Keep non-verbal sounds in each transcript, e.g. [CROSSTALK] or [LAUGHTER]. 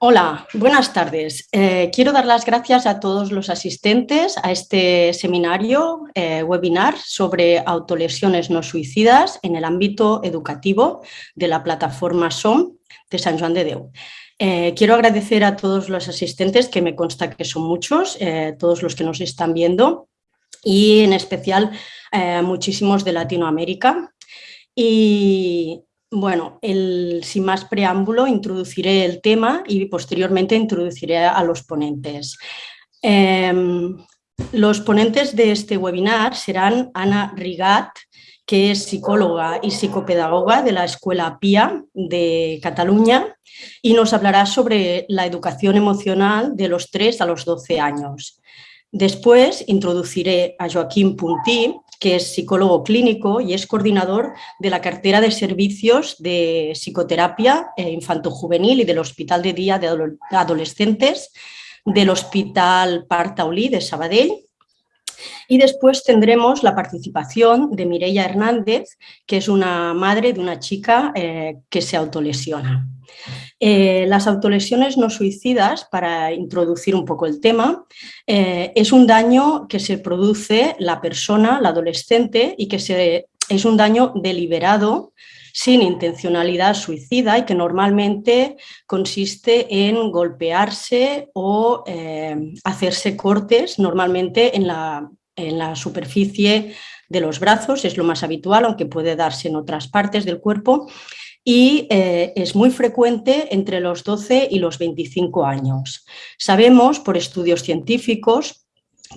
Hola, buenas tardes. Eh, quiero dar las gracias a todos los asistentes a este seminario, eh, webinar sobre autolesiones no suicidas en el ámbito educativo de la plataforma SOM de San Juan de Deu. Eh, quiero agradecer a todos los asistentes, que me consta que son muchos, todos los que nos están viendo, y en especial muchísimos de Latinoamérica. Y bueno, sin más preámbulo, introduciré el tema y posteriormente introduciré a los ponentes. Em, los ponentes de este webinar serán Ana Rigat, que es psicóloga y psicopedagoga de la Escuela PIA de Cataluña y nos hablará sobre la educación emocional de los 3 a los 12 años. Después introduciré a Joaquín Puntí, que es psicólogo clínico y es coordinador de la cartera de servicios de psicoterapia eh, infanto-juvenil y del Hospital de Día de Adolescentes del Hospital Partaulí de Sabadell. Y después tendremos la participación de Mireia Hernández, que es una madre de una chica eh, que se autolesiona. Eh, las autolesiones no suicidas, para introducir un poco el tema, eh, es un daño que se produce la persona, la adolescente, y que se, es un daño deliberado, sin intencionalidad suicida y que normalmente consiste en golpearse o eh, hacerse cortes, normalmente en la, en la superficie de los brazos, es lo más habitual, aunque puede darse en otras partes del cuerpo, y eh, es muy frecuente entre los 12 y los 25 años. Sabemos por estudios científicos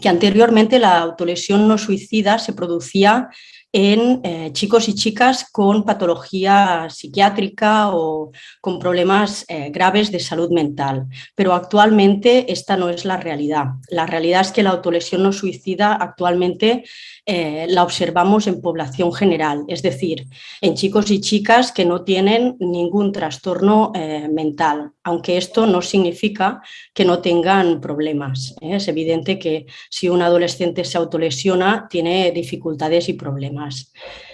que anteriormente la autolesión no suicida se producía en eh, chicos y chicas con patología psiquiátrica o con problemas eh, graves de salud mental. Pero actualmente esta no es la realidad. La realidad es que la autolesión no suicida actualmente eh, la observamos en población general, es decir, en chicos y chicas que no tienen ningún trastorno mental, aunque esto no significa que no tengan problemas. Es evidente que si un adolescente se autolesiona tiene dificultades y problemas.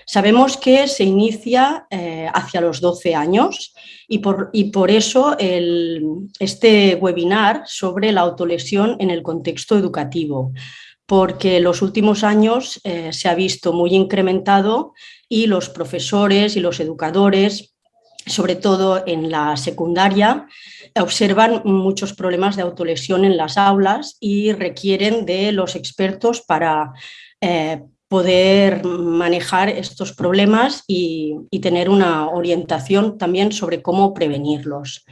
Sabemos que se inicia eh, hacia los 12 años y por, y por eso este webinar sobre la autolesión en el contexto educativo, porque los últimos años eh, se ha visto muy incrementado y los profesores y los educadores, sobre todo en la secundaria, observan muchos problemas de autolesión en las aulas y requieren de los expertos para eh, poder manejar estos problemas y, tener una orientación también sobre cómo prevenirlos.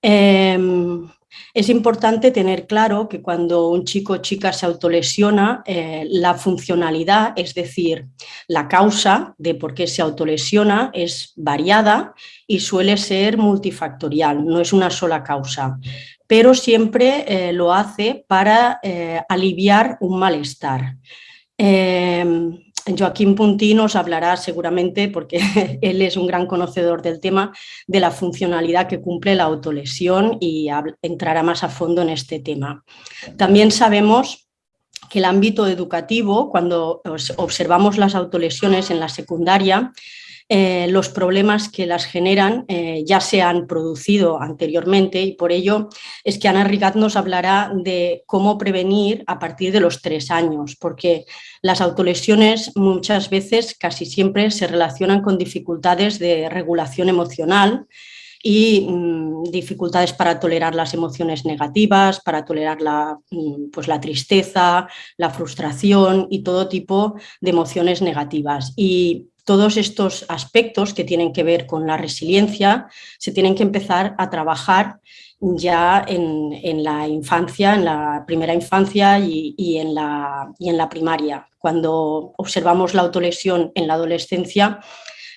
Em, es importante tener claro que cuando un chico o chica se autolesiona, eh, la funcionalidad, es decir, la causa de por qué se autolesiona es variada y suele ser multifactorial, no es una sola causa, pero siempre eh, lo hace para eh, aliviar un malestar. Eh, Joaquín Puntí nos hablará seguramente, porque [LAUGHS] él es un gran conocedor del tema, de la funcionalidad que cumple la autolesión y entrará más a fondo en este tema. También sabemos que el ámbito educativo, cuando observamos las autolesiones en la secundaria, eh, los problemas que las generan eh, ya se han producido anteriormente y por ello es que Ana Rigat nos hablará de cómo prevenir a partir de los tres años, porque las autolesiones muchas veces, casi siempre, se relacionan con dificultades de regulación emocional, y mm, dificultades para tolerar las emociones negativas, para tolerar la, mm, pues la tristeza, la frustración y todo tipo de emociones negativas. Y todos estos aspectos que tienen que ver con la resiliencia se tienen que empezar a trabajar ya en, la infancia, en la primera infancia y, en la, primaria. Cuando observamos la autolesión en la adolescencia,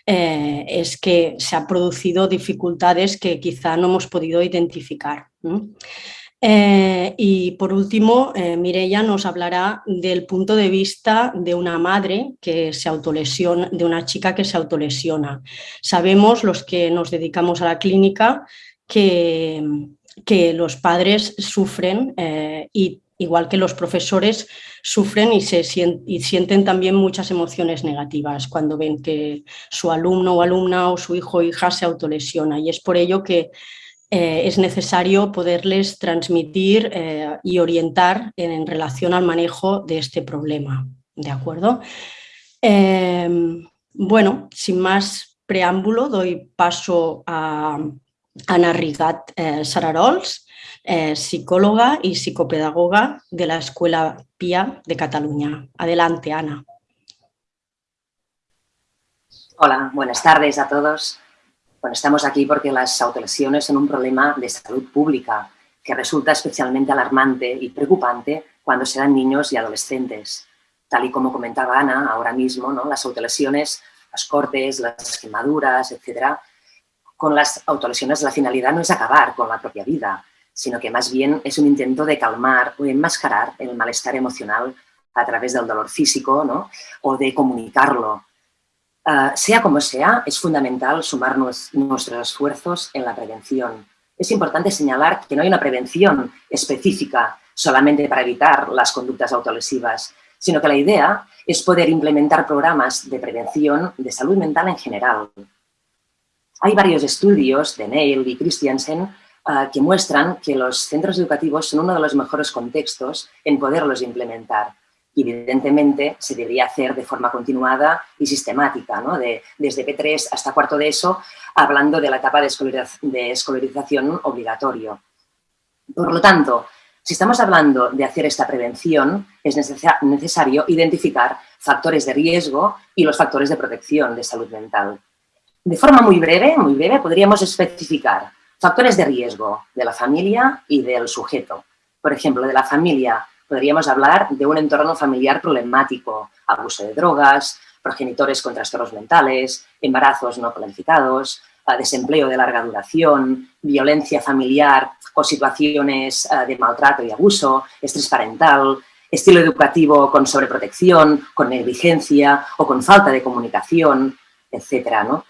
eh, es que se han producido dificultades que quizá no hemos podido identificar. Eh, y por último, eh, Mireia nos hablará del punto de vista de una madre que se autolesiona, de una chica que se autolesiona. Sabemos, los que nos dedicamos a la clínica, que, que los padres sufren eh, y igual que los profesores sufren y, se y sienten también muchas emociones negativas cuando ven que su alumno o alumna o su hijo o hija se autolesiona y es por ello que eh, es necesario poderles transmitir eh, y orientar en, relación al manejo de este problema. ¿De acuerdo? Em, bueno, sin más preámbulo, doy paso a Ana Rigat eh, Sararols, psicóloga y psicopedagoga de la Escuela PIA de Cataluña. Adelante, Ana. Hola, buenas tardes a todos. Estamos aquí porque las autolesiones son un problema de salud pública que resulta especialmente alarmante y preocupante cuando se dan niños y adolescentes. Tal y como comentaba Ana ahora mismo, ¿no? las autolesiones, las cortes, las quemaduras, etcétera, con las autolesiones la finalidad no es acabar con la propia vida, sino que más bien es un intento de calmar o enmascarar el malestar emocional a través del dolor físico ¿no? o de comunicarlo Ah, sea como sea, es fundamental sumar nuestros esfuerzos en la prevención. Es importante señalar que no hay una prevención específica solamente para evitar las conductas autolesivas, sino que la idea es poder implementar programas de prevención de salud mental en general. Hay varios estudios de Neil y Christiansen ah, que muestran que los centros educativos son uno de los mejores contextos en poderlos implementar evidentemente se debería hacer de forma continuada y sistemática, ¿no? de, desde P3 hasta cuarto de eso, hablando de la etapa de, escolarización obligatorio. Por lo tanto, si estamos hablando de hacer esta prevención, es necesario identificar factores de riesgo y los factores de protección de salud mental. De forma muy breve, muy breve, podríamos especificar factores de riesgo de la familia y del sujeto. Por ejemplo, de la familia, podríamos hablar de un entorno familiar problemático, abuso de drogas, progenitores con trastornos mentales, embarazos no planificados, ah, desempleo de larga duración, violencia familiar o situaciones ah, de maltrato y abuso, estrés parental, estilo educativo con sobreprotección, con negligencia o con falta de comunicación, etc. ¿no?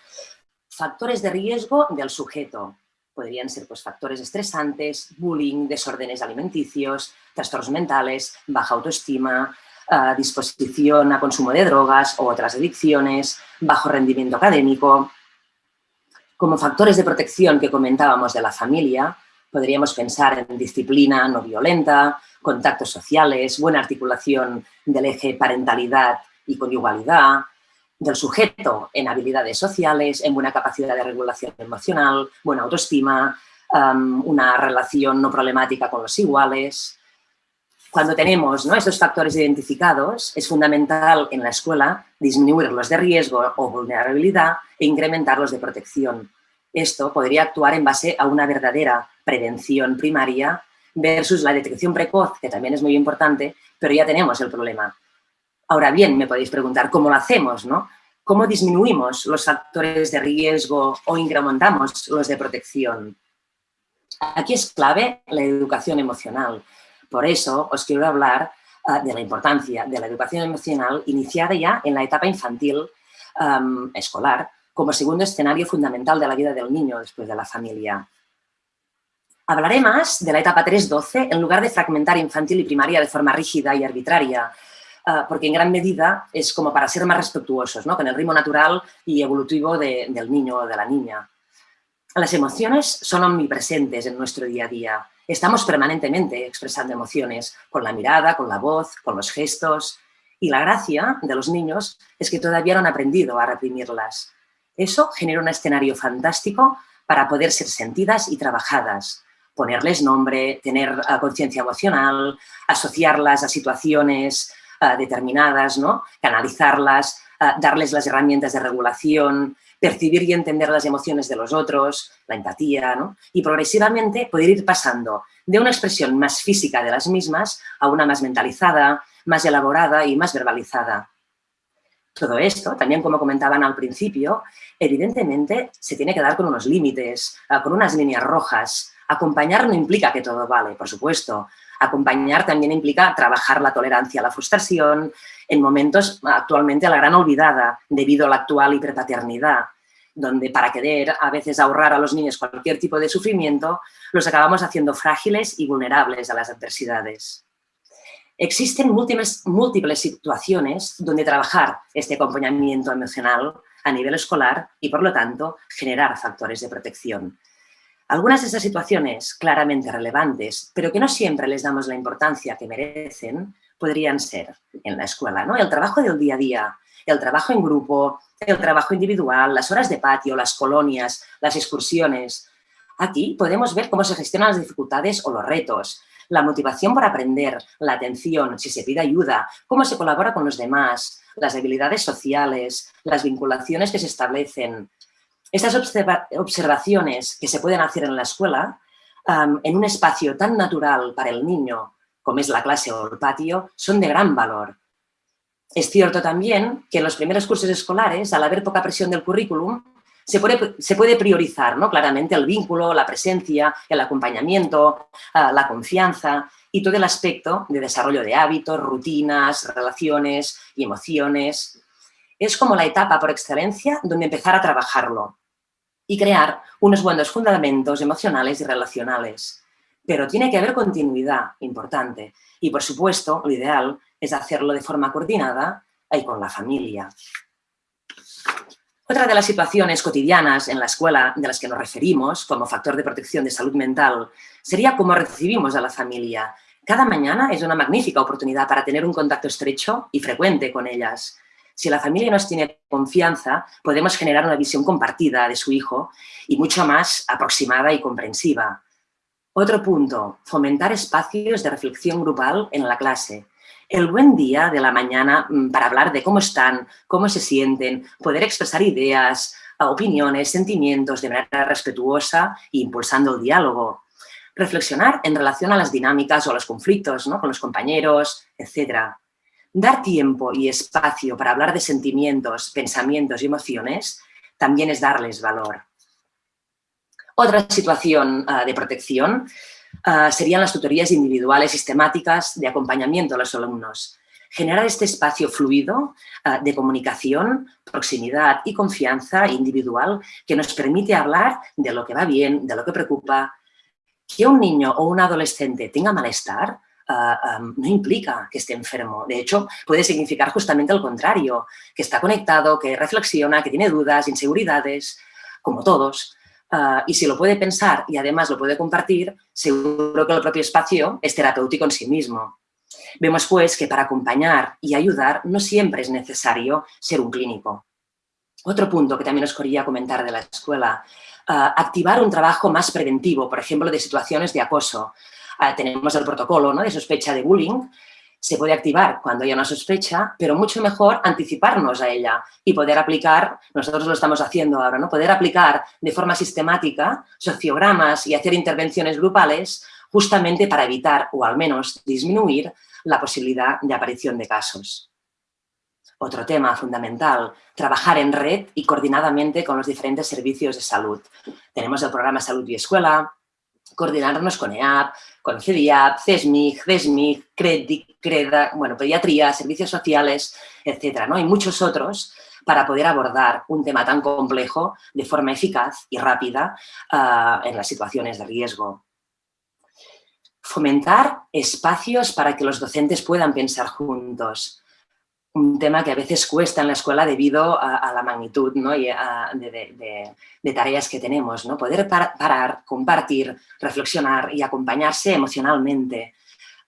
Factores de riesgo del sujeto, podrían ser pues, factores estresantes, bullying, desórdenes alimenticios, trastornos mentales, baja autoestima, eh, disposición a consumo de drogas o otras adicciones, bajo rendimiento académico. Como factores de protección que comentábamos de la familia, podríamos pensar en disciplina no violenta, contactos sociales, buena articulación del eje parentalidad y conyugalidad, del sujeto en habilidades sociales, en buena capacidad de regulación emocional, buena autoestima, una relación no problemática con los iguales. Cuando tenemos ¿no? estos factores identificados, es fundamental en la escuela disminuir los de riesgo o vulnerabilidad e incrementar los de protección. Esto podría actuar en base a una verdadera prevención primaria versus la detección precoz, que también es muy importante, pero ya tenemos el problema. Ahora bien, me podéis preguntar, ¿cómo lo hacemos? No? ¿Cómo disminuimos los factores de riesgo o incrementamos los de protección? Aquí es clave la educación emocional. Por eso os quiero hablar ah, de la importancia de la educación emocional iniciada ya en la etapa infantil escolar como segundo escenario fundamental de la vida del niño después de la familia. Hablaré más de la etapa 3-12 en lugar de fragmentar infantil y primaria de forma rígida y arbitraria, Ah, porque en gran medida es como para ser más respetuosos ¿no? con el ritmo natural y evolutivo del niño o de la niña. Las emociones son omnipresentes en nuestro día a día. Estamos permanentemente expresando emociones con la mirada, con la voz, con los gestos. Y la gracia de los niños es que todavía no han aprendido a reprimirlas. Eso genera un escenario fantástico para poder ser sentidas y trabajadas, ponerles nombre, tener ah, conciencia emocional, asociarlas a situaciones eh, determinadas, ¿no? canalizarlas, eh, darles las herramientas de regulación, percibir y entender las emociones de los otros, la empatía, ¿no? y progresivamente poder ir pasando de una expresión más física de las mismas a una más mentalizada, más elaborada y más verbalizada. Todo esto, también como comentaban al principio, evidentemente se tiene que dar con unos límites, eh, con unas líneas rojas. Acompañar no implica que todo vale, por supuesto. Acompañar también implica trabajar la tolerancia a la frustración en momentos actualmente a la gran olvidada debido a la actual hiperpaternidad, donde para querer a veces ahorrar a los niños cualquier tipo de sufrimiento, los acabamos haciendo frágiles y vulnerables a las adversidades. Existen múltiples, múltiples situaciones donde trabajar este acompañamiento emocional a nivel escolar y, por lo tanto, generar factores de protección. Algunas de estas situaciones claramente relevantes, pero que no siempre les damos la importancia que merecen, podrían ser en la escuela, ¿no? El trabajo del día a día, el trabajo en grupo, el trabajo individual, las horas de patio, las colonias, las excursiones. Aquí podemos ver cómo se gestionan las dificultades o los retos, la motivación por aprender, la atención, si se pide ayuda, cómo se colabora con los demás, las habilidades sociales, las vinculaciones que se establecen, estas observaciones que se pueden hacer en la escuela, en un espacio tan natural para el niño como es la clase o el patio, son de gran valor. Es cierto también que en los primeros cursos escolares, al haber poca presión del currículum, se puede, priorizar ¿no? claramente el vínculo, la presencia, el acompañamiento, ah, la confianza y todo el aspecto de desarrollo de hábitos, rutinas, relaciones y emociones es como la etapa por excelencia donde empezar a trabajarlo y crear unos buenos fundamentos emocionales y relacionales. Pero tiene que haber continuidad importante y, por supuesto, lo ideal es hacerlo de forma coordinada y con la familia. Otra de las situaciones cotidianas en la escuela de las que nos referimos como factor de protección de salud mental sería cómo recibimos a la familia. Cada mañana es una magnífica oportunidad para tener un contacto estrecho y frecuente con ellas. Si la familia nos tiene confianza, podemos generar una visión compartida de su hijo y mucho más aproximada y comprensiva. Otro punto, fomentar espacios de reflexión grupal en la clase. El buen día de la mañana mm, para hablar de cómo están, cómo se sienten, poder expresar ideas, opiniones, sentimientos de manera respetuosa e impulsando el diálogo. Reflexionar en relación a las dinámicas o a los conflictos ¿no? con los compañeros, etcétera. Dar tiempo y espacio para hablar de sentimientos, pensamientos y emociones también es darles valor. Otra situación ah, de protección ah, serían las tutorías individuales sistemáticas de acompañamiento a los alumnos. Generar este espacio fluido ah, de comunicación, proximidad y confianza individual que nos permite hablar de lo que va bien, de lo que preocupa. Que un niño o un adolescente tenga malestar No implica que esté enfermo. De hecho, puede significar justamente lo contrario, que está conectado, que reflexiona, que tiene dudas, inseguridades, como todos. Ah, y si lo puede pensar y además lo puede compartir, seguro que el propio espacio es terapéutico en sí mismo. Vemos pues que para acompañar y ayudar no siempre es necesario ser un clínico. Otro punto que también os quería comentar de la escuela, ah, activar un trabajo más preventivo, por ejemplo, de situaciones de acoso, tenemos el protocolo ¿no? de sospecha de bullying, se puede activar cuando haya una sospecha, pero mucho mejor anticiparnos a ella y poder aplicar, nosotros lo estamos haciendo ahora, ¿no? poder aplicar de forma sistemática sociogramas y hacer intervenciones grupales justamente para evitar o al menos disminuir la posibilidad de aparición de casos. Otro tema fundamental, trabajar en red y coordinadamente con los diferentes servicios de salud. Tenemos el programa Salud y Escuela, coordinarnos con EAP, con CDIAP, CESMIG, CESMIG, CREDIC, CREDA, bueno, pediatría, servicios sociales, etcétera, ¿no? Y muchos otros para poder abordar un tema tan complejo de forma eficaz y rápida ah, en las situaciones de riesgo. Fomentar espacios para que los docentes puedan pensar juntos un tema que a veces cuesta en la escuela debido a, la magnitud ¿no? y de, tareas que tenemos. ¿no? Poder parar, compartir, reflexionar y acompañarse emocionalmente.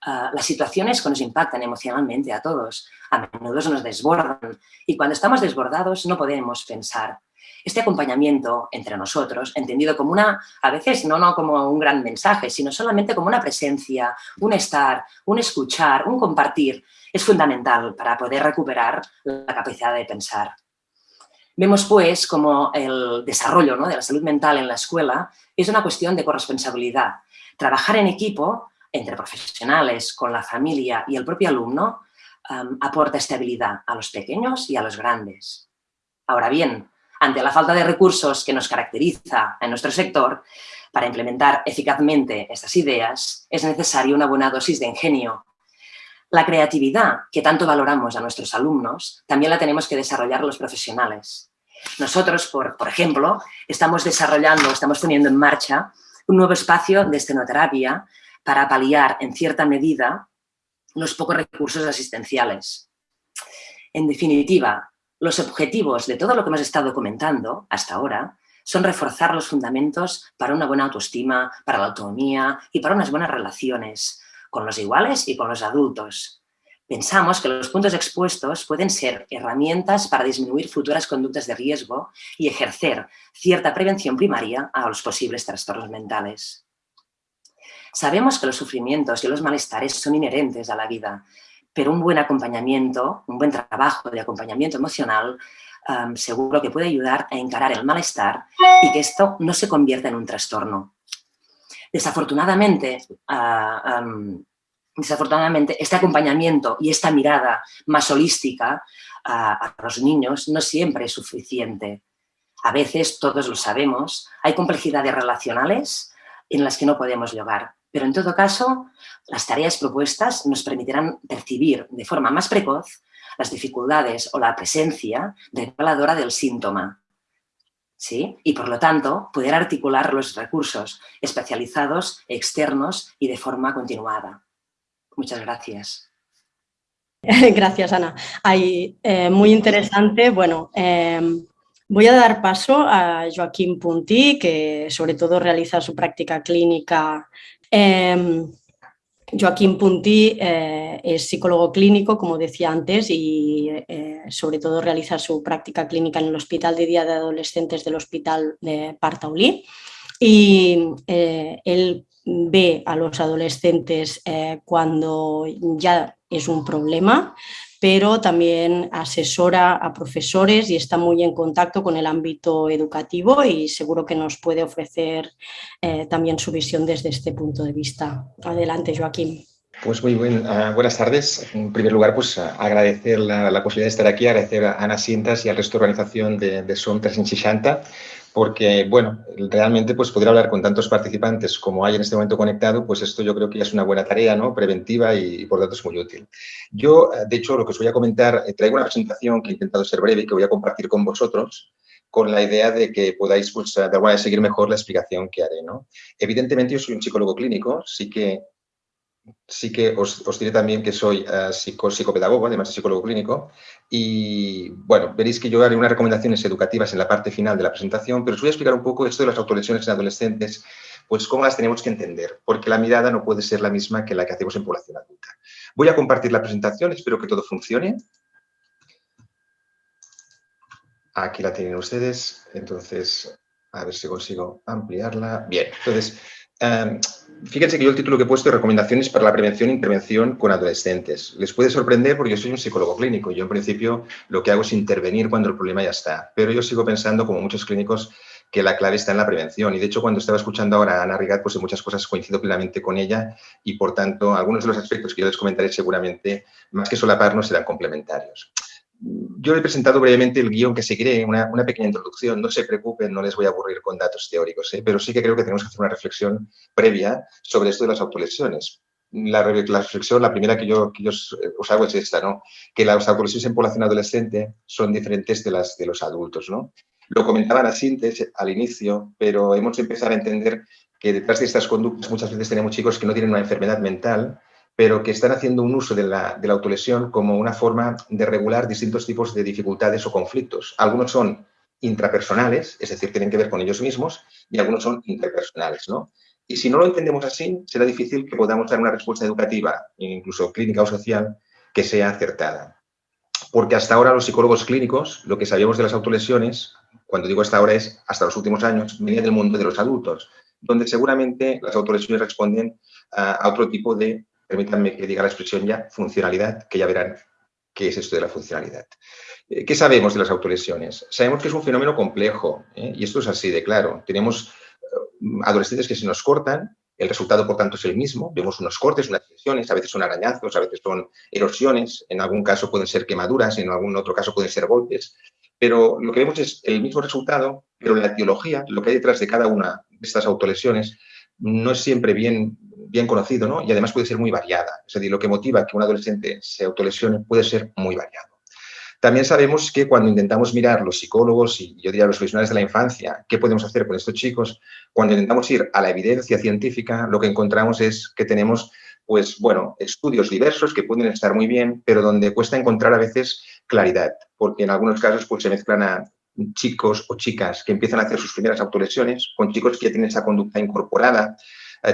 Ah, las situaciones que nos impactan emocionalmente a todos, a menudo nos desbordan y cuando estamos desbordados no podemos pensar. Este acompañamiento entre nosotros, entendido como una, a veces no, no como un gran mensaje, sino solamente como una presencia, un estar, un escuchar, un compartir, es fundamental para poder recuperar la capacidad de pensar. Vemos pues como el desarrollo de la salud mental en la escuela es una cuestión de corresponsabilidad. Trabajar en equipo, entre profesionales, con la familia y el propio alumno, aporta estabilidad a los pequeños y a los grandes. Ahora bien, ante la falta de recursos que nos caracteriza en nuestro sector, para implementar eficazmente estas ideas es necesaria una buena dosis de ingenio la creatividad, que tanto valoramos a nuestros alumnos, también la tenemos que desarrollar los profesionales. Nosotros, por, ejemplo, estamos desarrollando, estamos poniendo en marcha un nuevo espacio de estenoterapia para paliar, en cierta medida, los pocos recursos asistenciales. En definitiva, los objetivos de todo lo que hemos estado comentando hasta ahora son reforzar los fundamentos para una buena autoestima, para la autonomía y para unas buenas relaciones con los iguales y con los adultos. Pensamos que los puntos expuestos pueden ser herramientas para disminuir futuras conductas de riesgo y ejercer cierta prevención primaria a los posibles trastornos mentales. Sabemos que los sufrimientos y los malestares son inherentes a la vida, pero un buen acompañamiento, un buen trabajo de acompañamiento emocional seguro que puede ayudar a encarar el malestar y que esto no se convierta en un trastorno. Desafortunadamente, ah, desafortunadamente, este acompañamiento y esta mirada más holística a, los niños no siempre es suficiente. A veces, todos lo sabemos, hay complejidades relacionales en las que no podemos llegar. Pero en todo caso, las tareas propuestas nos permitirán percibir de forma más precoz las dificultades o la presencia reveladora del síntoma. ¿Sí? Y por lo tanto, poder articular los recursos especializados, externos y de forma continuada. Muchas gracias. [LAUGHS] Gracias, Ana. Eh, muy interesante. Bueno, em, voy a dar paso a Joaquín Puntí, que sobre todo realiza su práctica clínica. Em, Joaquín Puntí eh, es psicólogo clínico, como decía antes, y eh, sobre todo realiza su práctica clínica en el Hospital de Día de Adolescentes del Hospital de Partaulí. Y él ve a los adolescentes eh, cuando ya es un problema, pero también asesora a profesores y está muy en contacto con el ámbito educativo y seguro que nos puede ofrecer eh, también su visión desde este punto de vista. Adelante, Joaquín. Pues muy ah, buenas tardes. En primer lugar, pues agradecer la, posibilidad de estar aquí, agradecer a Ana Sintas y al resto de organización de, de SOM 360 porque, bueno, realmente pues poder hablar con tantos participantes como hay en este momento conectado, pues esto yo creo que es una buena tarea, ¿no? Preventiva y, por tanto es muy útil. Yo, de hecho, lo que os voy a comentar, eh, traigo una presentación que he intentado ser breve y que voy a compartir con vosotros con la idea de que podáis, pues, de alguna manera, seguir mejor la explicación que haré, ¿no? Evidentemente, yo soy un psicólogo clínico, sí que sí que os, diré también que soy uh, psicopedagogo, además de psicólogo clínico, y bueno, veréis que yo haré unas recomendaciones educativas en la parte final de la presentación, pero os voy a explicar un poco esto de las autolesiones en adolescentes, pues cómo las tenemos que entender, porque la mirada no puede ser la misma que la que hacemos en población adulta. Voy a compartir la presentación, espero que todo funcione. Aquí la tienen ustedes, entonces, a ver si consigo ampliarla. Bien, entonces, Em, fíjense que yo el título que he puesto es Recomendaciones para la prevención e intervención con adolescentes. Les puede sorprender porque yo soy un psicólogo clínico. Yo, en principio, lo que hago es intervenir cuando el problema ya está. Pero yo sigo pensando, como muchos clínicos, que la clave está en la prevención. Y, de hecho, cuando estaba escuchando ahora a Ana Rigat, pues en muchas cosas coincido plenamente con ella y, por tanto, algunos de los aspectos que yo les comentaré seguramente, más que solaparnos, serán complementarios. Yo he presentado brevemente el guion que seguiré, una, una, pequeña introducción. No se preocupen, no les voy a aburrir con datos teóricos, ¿eh? pero sí que creo que tenemos que hacer una reflexión previa sobre esto de las autolesiones. La, reflexión, la primera que yo, que yo os hago es esta, ¿no? que las autolesiones en población adolescente son diferentes de las de los adultos. ¿no? Lo comentaba la síntesis al inicio, pero hemos de empezar a entender que detrás de estas conductas muchas veces tenemos chicos que no tienen una enfermedad mental, pero que están haciendo un uso de la, autolesión como una forma de regular distintos tipos de dificultades o conflictos. Algunos son intrapersonales, es decir, tienen que ver con ellos mismos, y algunos son interpersonales. ¿no? Y si no lo entendemos así, será difícil que podamos dar una respuesta educativa, incluso clínica o social, que sea acertada. Porque hasta ahora los psicólogos clínicos, lo que sabíamos de las autolesiones, cuando digo hasta ahora es hasta los últimos años, venía del mundo de los adultos, donde seguramente las autolesiones responden a otro tipo de permítanme que diga la expresión ya, funcionalidad, que ya verán qué es esto de la funcionalidad. Eh, ¿Qué sabemos de las autolesiones? Sabemos que es un fenómeno complejo, ¿eh? y esto es así de claro. Tenemos eh, adolescentes que se nos cortan, el resultado, por tanto, es el mismo. Vemos unos cortes, unas lesiones, a veces son arañazos, a veces son erosiones, en algún caso pueden ser quemaduras, en algún otro caso pueden ser golpes, pero lo que vemos es el mismo resultado, pero la etiología, lo que hay detrás de cada una de estas autolesiones, no es siempre bien bien conocido, ¿no? Y además puede ser muy variada. Es decir, lo que motiva que un adolescente se autolesione puede ser muy variado. También sabemos que cuando intentamos mirar los psicólogos y yo diría los profesionales de la infancia, qué podemos hacer con estos chicos, cuando intentamos ir a la evidencia científica, lo que encontramos es que tenemos, pues bueno, estudios diversos que pueden estar muy bien, pero donde cuesta encontrar a veces claridad, porque en algunos casos pues se mezclan a chicos o chicas que empiezan a hacer sus primeras autolesiones, con chicos que ya tienen esa conducta incorporada,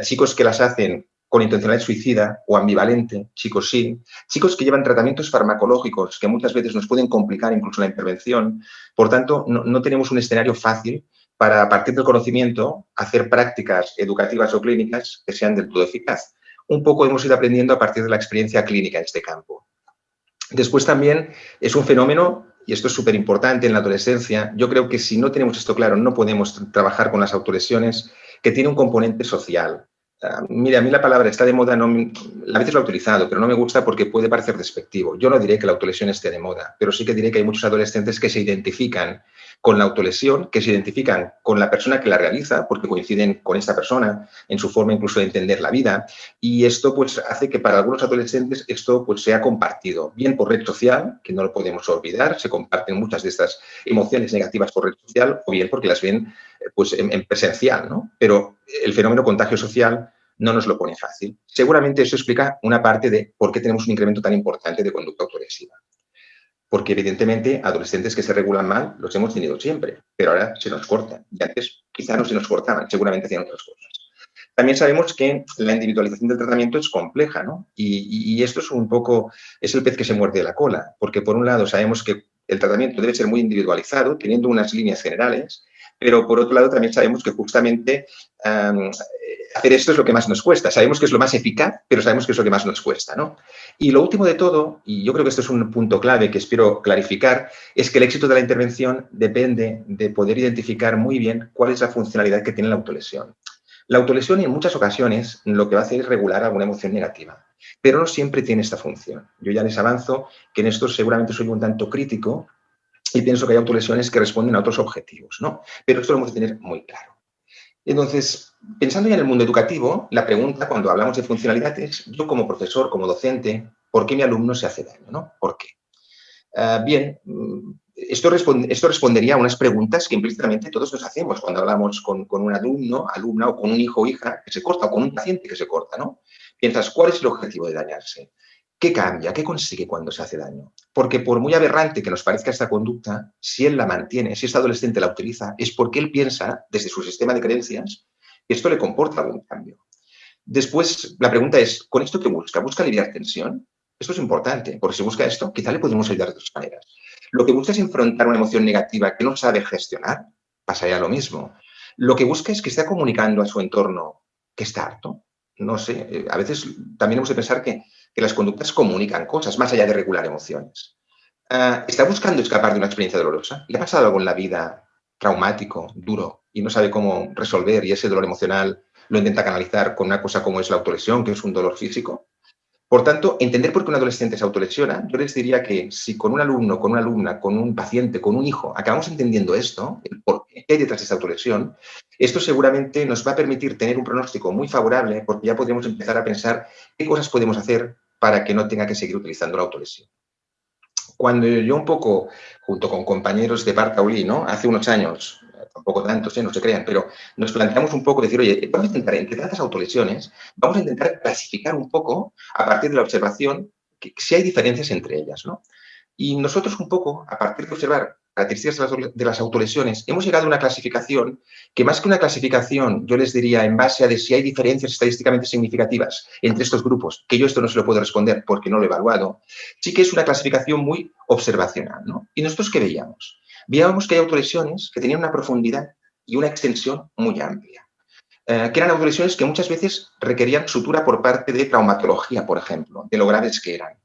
chicos que las hacen con intencionalidad suicida o ambivalente, chicos sin, chicos que llevan tratamientos farmacológicos que muchas veces nos pueden complicar incluso la intervención. Por tanto, no, tenemos un escenario fácil para, a partir del conocimiento, hacer prácticas educativas o clínicas que sean del todo eficaz. Un poco hemos ido aprendiendo a partir de la experiencia clínica en este campo. Después también es un fenómeno, y esto es súper importante en la adolescencia, yo creo que si no tenemos esto claro, no podemos trabajar con las autolesiones, que tiene un componente social. Mira, a mí la palabra está de moda, no, a veces lo he utilizado, pero no me gusta porque puede parecer despectivo. Yo no diré que la autolesión esté de moda, pero sí que diré que hay muchos adolescentes que se identifican con la autolesión, que se identifican con la persona que la realiza, porque coinciden con esta persona en su forma incluso de entender la vida. Y esto pues hace que para algunos adolescentes esto pues sea compartido, bien por red social, que no lo podemos olvidar, se comparten muchas de estas emociones negativas por red social, o bien porque las ven pues en, presencial, ¿no? Pero el fenómeno contagio social no nos lo pone fácil. Seguramente eso explica una parte de por qué tenemos un incremento tan importante de conducta autolesiva. Porque evidentemente adolescentes que se regulan mal los hemos tenido siempre, pero ahora se nos cortan. Y antes quizá no se nos cortaban, seguramente hacían otras cosas. También sabemos que la individualización del tratamiento es compleja, ¿no? Y, esto es un poco, es el pez que se muerde la cola, porque por un lado sabemos que el tratamiento debe ser muy individualizado, teniendo unas líneas generales, pero por otro lado también sabemos que justamente hacer esto es lo que más nos cuesta. Sabemos que es lo más eficaz, pero sabemos que es lo que más nos cuesta. ¿no? Y lo último de todo, y yo creo que esto es un punto clave que espero clarificar, es que el éxito de la intervención depende de poder identificar muy bien cuál es la funcionalidad que tiene la autolesión. La autolesión en muchas ocasiones lo que va a hacer es regular alguna emoción negativa, pero no siempre tiene esta función. Yo ya les avanzo que en esto seguramente soy un tanto crítico y pienso que hay autolesiones que responden a otros objetivos, ¿no? Pero esto lo hemos de tener muy claro. Entonces, pensando ya en el mundo educativo, la pregunta cuando hablamos de funcionalidades, yo como profesor, como docente, ¿por qué mi alumno se hace daño? ¿no? ¿Por qué? Ah, bien, mm, esto, esto, respondería a unas preguntas que implícitamente todos nos hacemos cuando hablamos con, con, un alumno, alumna o con un hijo o hija que se corta o con un paciente que se corta, ¿no? Piensas, ¿cuál es el objetivo de dañarse? ¿Qué cambia? ¿Qué consigue cuando se hace daño? Porque por muy aberrante que nos parezca esta conducta, si él la mantiene, si este adolescente la utiliza, es porque él piensa, desde su sistema de creencias, esto le comporta algún cambio. Después, la pregunta es, ¿con esto qué busca? ¿Busca aliviar tensión? Esto es importante, porque si busca esto, quizá le podemos ayudar de otras maneras. Lo que busca es enfrentar una emoción negativa que no sabe gestionar, pasaría lo mismo. Lo que busca es que esté comunicando a su entorno que está harto. No sé, eh, a veces también hemos de pensar que que las conductas comunican cosas más allá de regular emociones. Ah, ¿Está buscando escapar de una experiencia dolorosa? ¿Le ha pasado algo en la vida traumático, duro, y no sabe cómo resolver y ese dolor emocional lo intenta canalizar con una cosa como es la autolesión, que es un dolor físico? Por tanto, entender por qué un adolescente se autolesiona, yo les diría que si con un alumno, con una alumna, con un paciente, con un hijo, acabamos entendiendo esto, el por qué hay detrás de esta autolesión, esto seguramente nos va a permitir tener un pronóstico muy favorable porque ya podremos empezar a pensar qué cosas podemos hacer para que no tenga que seguir utilizando la autolesión. Cuando yo un poco, junto con compañeros de Bartaulí, ¿no? hace unos años, tampoco tantos, ¿eh? no se crean, pero nos planteamos un poco decir, oye, vamos a intentar, entre tantas autolesiones, vamos a intentar clasificar un poco, a partir de la observación, que, si hay diferencias entre ellas. ¿no? Y nosotros un poco, a partir de observar características de las autolesiones, hemos llegado a una clasificación que más que una clasificación, yo les diría en base a de si hay diferencias estadísticamente significativas entre estos grupos, que yo esto no se lo puedo responder porque no lo he evaluado, sí que es una clasificación muy observacional. ¿no? ¿Y nosotros qué veíamos? Veíamos que hay autolesiones que tenían una profundidad y una extensión muy amplia. Eh, que eran autolesiones que muchas veces requerían sutura por parte de traumatología, por ejemplo, de lo graves que eran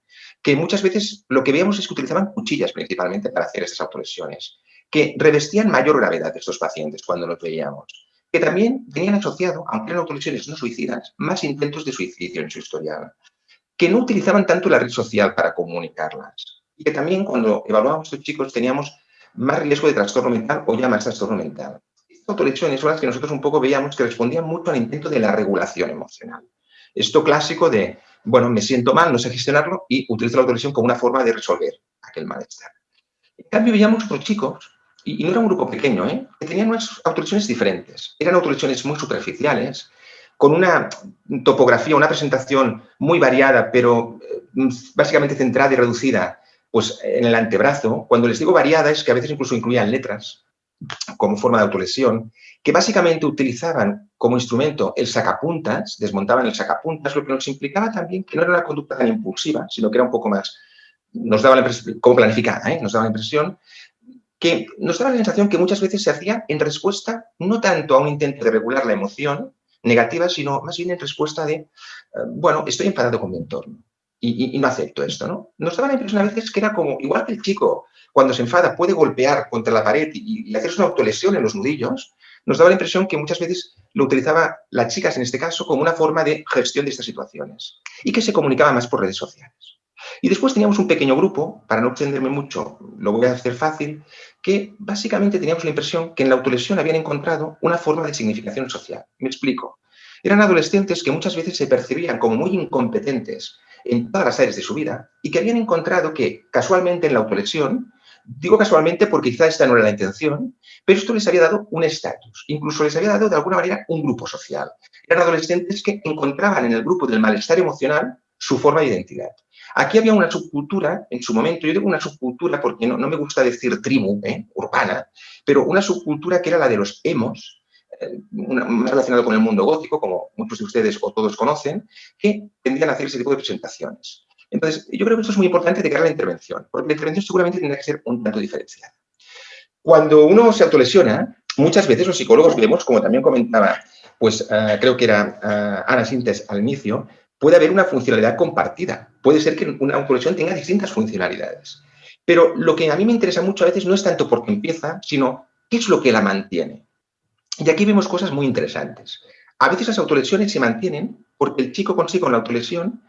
que muchas veces lo que veíamos es que utilizaban cuchillas principalmente para hacer estas autolesiones, que revestían mayor gravedad estos pacientes cuando los veíamos, que también tenían asociado, aunque eran autolesiones no suicidas, más intentos de suicidio en su historial, que no utilizaban tanto la red social para comunicarlas, y que también cuando evaluábamos a estos chicos teníamos más riesgo de trastorno mental o ya más trastorno mental. Estas autolesiones son las que nosotros un poco veíamos que respondían mucho al intento de la regulación emocional. Esto clásico de bueno, me siento mal, no sé gestionarlo y utilizo la autolesión como una forma de resolver aquel malestar. En cambio, veíamos otros chicos, y, no era un grupo pequeño, ¿eh? que tenían unas autolesiones diferentes. Eran autolesiones muy superficiales, con una topografía, una presentación muy variada, pero eh, básicamente centrada y reducida pues en el antebrazo. Cuando les digo variada es que a veces incluso incluían letras como forma de autolesión, que básicamente utilizaban como instrumento el sacapuntas, desmontaban el sacapuntas, lo que nos implicaba también que no era una conducta tan impulsiva, sino que era un poco más, nos daba la impresión, como planificada, ¿eh? nos daba la impresión que nos daba la sensación que muchas veces se hacía en respuesta no tanto a un intento de regular la emoción negativa, sino más bien en respuesta de, eh, bueno, estoy enfadado con mi entorno y, no acepto esto, ¿no? Nos daba la impresión a veces que era como, igual que el chico cuando se enfada puede golpear contra la pared y, y hacerse una autolesión en los nudillos, nos daba la impresión que muchas veces lo utilizaba las chicas en este caso como una forma de gestión de estas situaciones y que se comunicaba más por redes sociales. Y después teníamos un pequeño grupo, para no extenderme mucho, lo voy a hacer fácil, que básicamente teníamos la impresión que en la autolesión habían encontrado una forma de significación social. Me explico. Eran adolescentes que muchas veces se percibían como muy incompetentes en todas las áreas de su vida y que habían encontrado que casualmente en la autolesión, digo casualmente porque quizá esta no era la intención, pero esto les había dado un estatus, incluso les había dado de alguna manera un grupo social. Eran adolescentes que encontraban en el grupo del malestar emocional su forma de identidad. Aquí había una subcultura, en su momento, yo digo una subcultura porque no, me gusta decir tribu, ¿eh? urbana, pero una subcultura que era la de los emos, eh, más relacionado con el mundo gótico, como muchos de ustedes o todos conocen, que tendrían a hacer ese tipo de presentaciones. Entonces, yo creo que esto es muy importante de cara a la intervención, porque la intervención seguramente tendrá que ser un tanto diferenciada. Cuando uno se autolesiona, muchas veces los psicólogos vemos, como también comentaba, pues eh, creo que era Ana Sintes al inicio, puede haber una funcionalidad compartida. Puede ser que una autolesión tenga distintas funcionalidades. Pero lo que a mí me interesa mucho a veces no es tanto porque empieza, sino qué es lo que la mantiene. Y aquí vemos cosas muy interesantes. A veces las autolesiones se mantienen porque el chico consigue con la autolesión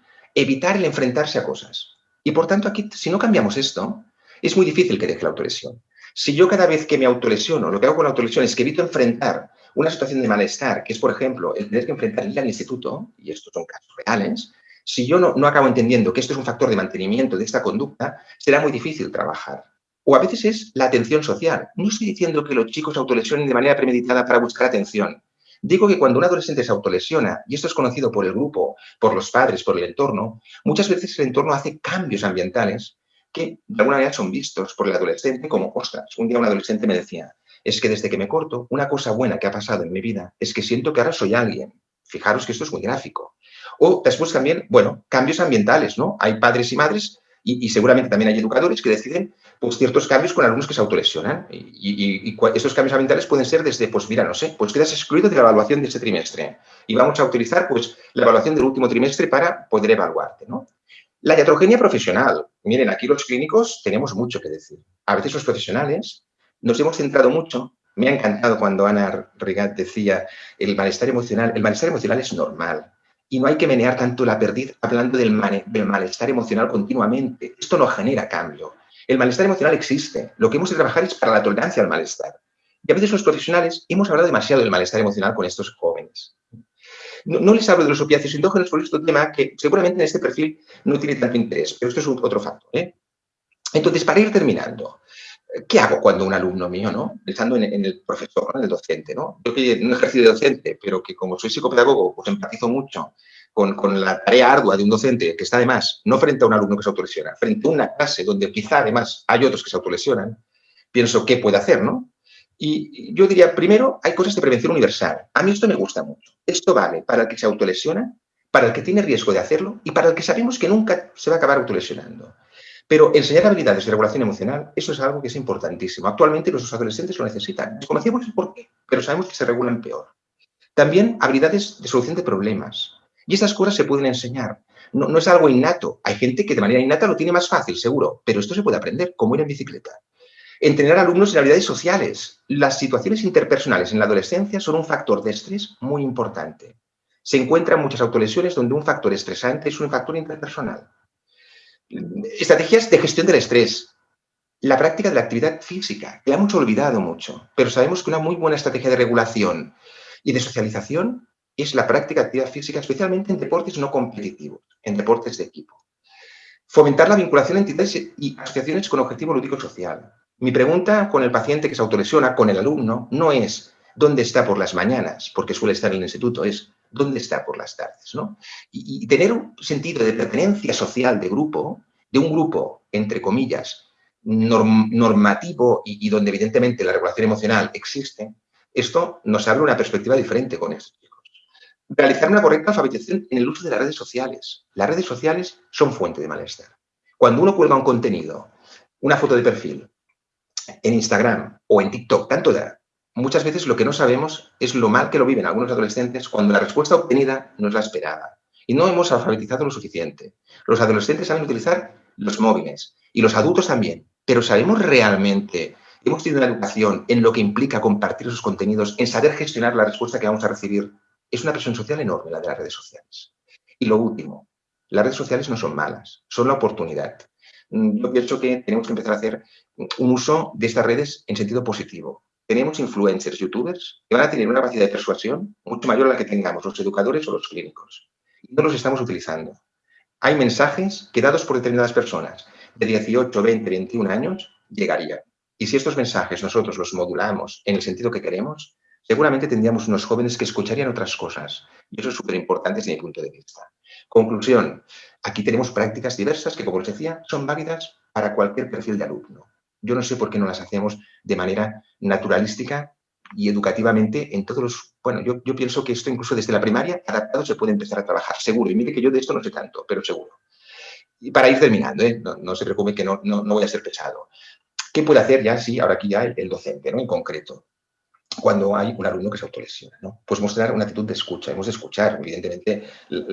evitar el enfrentarse a cosas. Y por tanto, aquí, si no cambiamos esto, es muy difícil que deje la autolesión. Si yo cada vez que me autolesiono, lo que hago con la autolesión es que evito enfrentar una situación de malestar, que es, por ejemplo, el tener que enfrentar ir al instituto, y estos son casos reales, si yo no, no acabo entendiendo que esto es un factor de mantenimiento de esta conducta, será muy difícil trabajar. O a veces es la atención social. No estoy diciendo que los chicos autolesionen de manera premeditada para buscar atención. Digo que cuando un adolescente se autolesiona, y esto es conocido por el grupo, por los padres, por el entorno, muchas veces el entorno hace cambios ambientales que de alguna manera son vistos por el adolescente como, ostras, un día un adolescente me decía, es que desde que me corto, una cosa buena que ha pasado en mi vida es que siento que ahora soy alguien. Fijaros que esto es muy gráfico. O después también, bueno, cambios ambientales, ¿no? Hay padres y madres y, seguramente también hay educadores que deciden pues, ciertos cambios con alumnos que se autolesionan. Y, y, estos cambios ambientales pueden ser desde, pues mira, no sé, pues quedas excluido de la evaluación de este trimestre. Y vamos a utilizar pues la evaluación del último trimestre para poder evaluarte, ¿no? La iatrogenia profesional. Miren, aquí los clínicos tenemos mucho que decir. A veces los profesionales nos hemos centrado mucho, me ha encantado cuando Ana Rigat decía el malestar emocional, el malestar emocional es normal y no hay que menear tanto la perdiz hablando del, malestar emocional continuamente. Esto no genera cambio. El malestar emocional existe. Lo que hemos de trabajar es para la tolerancia al malestar. Y a veces los profesionales hemos hablado demasiado del malestar emocional con estos jóvenes. No, les hablo de los opiáceos endógenos por este tema que seguramente en este perfil no tiene tanto interés, pero esto es otro factor. ¿eh? Entonces, para ir terminando, ¿qué hago cuando un alumno mío, ¿no? Pensando en, el profesor, en el docente, ¿no? Yo que no ejercicio de docente, pero que como soy psicopedagogo, pues empatizo mucho con, con, la tarea ardua de un docente que está además no frente a un alumno que se autolesiona, frente a una clase donde quizá además hay otros que se autolesionan, pienso, ¿qué puede hacer, no? Y yo diría, primero, hay cosas de prevención universal. A mí esto me gusta mucho. Esto vale para el que se autolesiona, para el que tiene riesgo de hacerlo y para el que sabemos que nunca se va a acabar autolesionando. Pero enseñar habilidades de regulación emocional, eso es algo que es importantísimo. Actualmente nuestros adolescentes lo necesitan. Desconocemos el por qué, pero sabemos que se regulan peor. También habilidades de solución de problemas. Y estas cosas se pueden enseñar. No, no, es algo innato. Hay gente que de manera innata lo tiene más fácil, seguro, pero esto se puede aprender, como ir en bicicleta. Entrenar alumnos en habilidades sociales. Las situaciones interpersonales en la adolescencia son un factor de estrés muy importante. Se encuentran muchas autolesiones donde un factor estresante es un factor interpersonal. Estrategias de gestión del estrés. La práctica de la actividad física, que hemos olvidado mucho, pero sabemos que una muy buena estrategia de regulación y de socialización es la práctica de actividad física, especialmente en deportes no competitivos, en deportes de equipo. Fomentar la vinculación de entidades y asociaciones con objetivo lúdico social. Mi pregunta con el paciente que se autolesiona, con el alumno, no es dónde está por las mañanas, porque suele estar en el instituto, es dónde está por las tardes. ¿no? Y, tener un sentido de pertenencia social de grupo de un grupo, entre comillas, normativo y, donde evidentemente la regulación emocional existe, esto nos abre una perspectiva diferente con estos chicos. Realizar una correcta alfabetización en el uso de las redes sociales. Las redes sociales son fuente de malestar. Cuando uno cuelga un contenido, una foto de perfil, en Instagram o en TikTok, tanto da, muchas veces lo que no sabemos es lo mal que lo viven algunos adolescentes cuando la respuesta obtenida no es la esperada. Y no hemos alfabetizado lo suficiente. Los adolescentes saben utilizar los móviles y los adultos también. Pero ¿sabemos realmente, hemos tenido una educación en lo que implica compartir esos contenidos, en saber gestionar la respuesta que vamos a recibir? Es una presión social enorme la de las redes sociales. Y lo último, las redes sociales no son malas, son la oportunidad. Mm, yo pienso que tenemos que empezar a hacer un uso de estas redes en sentido positivo. Tenemos influencers, youtubers, que van a tener una capacidad de persuasión mucho mayor a la que tengamos los educadores o los clínicos. No los estamos utilizando. Hay mensajes que dados por determinadas personas de 18, 20, 21 años llegarían. Y si estos mensajes nosotros los modulamos en el sentido que queremos, seguramente tendríamos unos jóvenes que escucharían otras cosas. Y eso es súper importante desde mi punto de vista. Conclusión, aquí tenemos prácticas diversas que, como les decía, son válidas para cualquier perfil de alumno. Yo no sé por qué no las hacemos de manera naturalística y educativamente en todos los... Bueno, yo, yo pienso que esto incluso desde la primaria adaptado se puede empezar a trabajar, seguro. Y mire que yo de esto no sé tanto, pero seguro. Y para ir terminando, ¿eh? no, se preocupe que no, no, voy a ser pesado. ¿Qué puede hacer ya, sí, ahora aquí ya el, el docente, ¿no? En concreto cuando hay un alumno que se autolesiona. ¿no? Pues mostrar una actitud de escucha, hemos de escuchar. Evidentemente,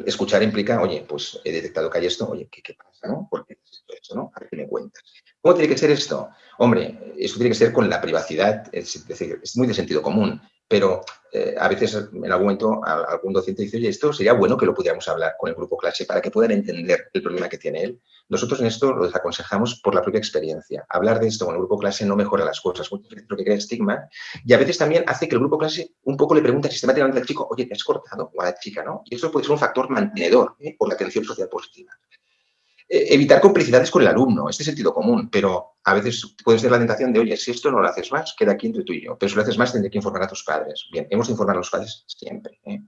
escuchar implica, oye, pues he detectado que hay esto, oye, ¿qué, qué pasa? ¿no? ¿Por qué esto? ¿no? A ver qué me cuentas. ¿Cómo tiene que ser esto? Hombre, esto tiene que ser con la privacidad, es decir, es muy de sentido común pero eh, a veces en algún momento algún docente dice, oye, esto sería bueno que lo pudiéramos hablar con el grupo clase para que puedan entender el problema que tiene él. Nosotros en esto lo desaconsejamos por la propia experiencia. Hablar de esto con el grupo clase no mejora las cosas, muchas veces lo que crea estigma y a veces también hace que el grupo clase un poco le pregunte sistemáticamente al chico, oye, ¿te has cortado? O a la chica, ¿no? Y eso puede ser un factor mantenedor ¿eh? por la atención social positiva. Eh, evitar complicidades con el alumno, este sentido común, pero a veces puede ser la tentación de, oye, si esto no lo haces más, queda aquí entre tú y yo, pero si lo haces más tendré que informar a tus padres. Bien, hemos de informar a los padres siempre. ¿eh?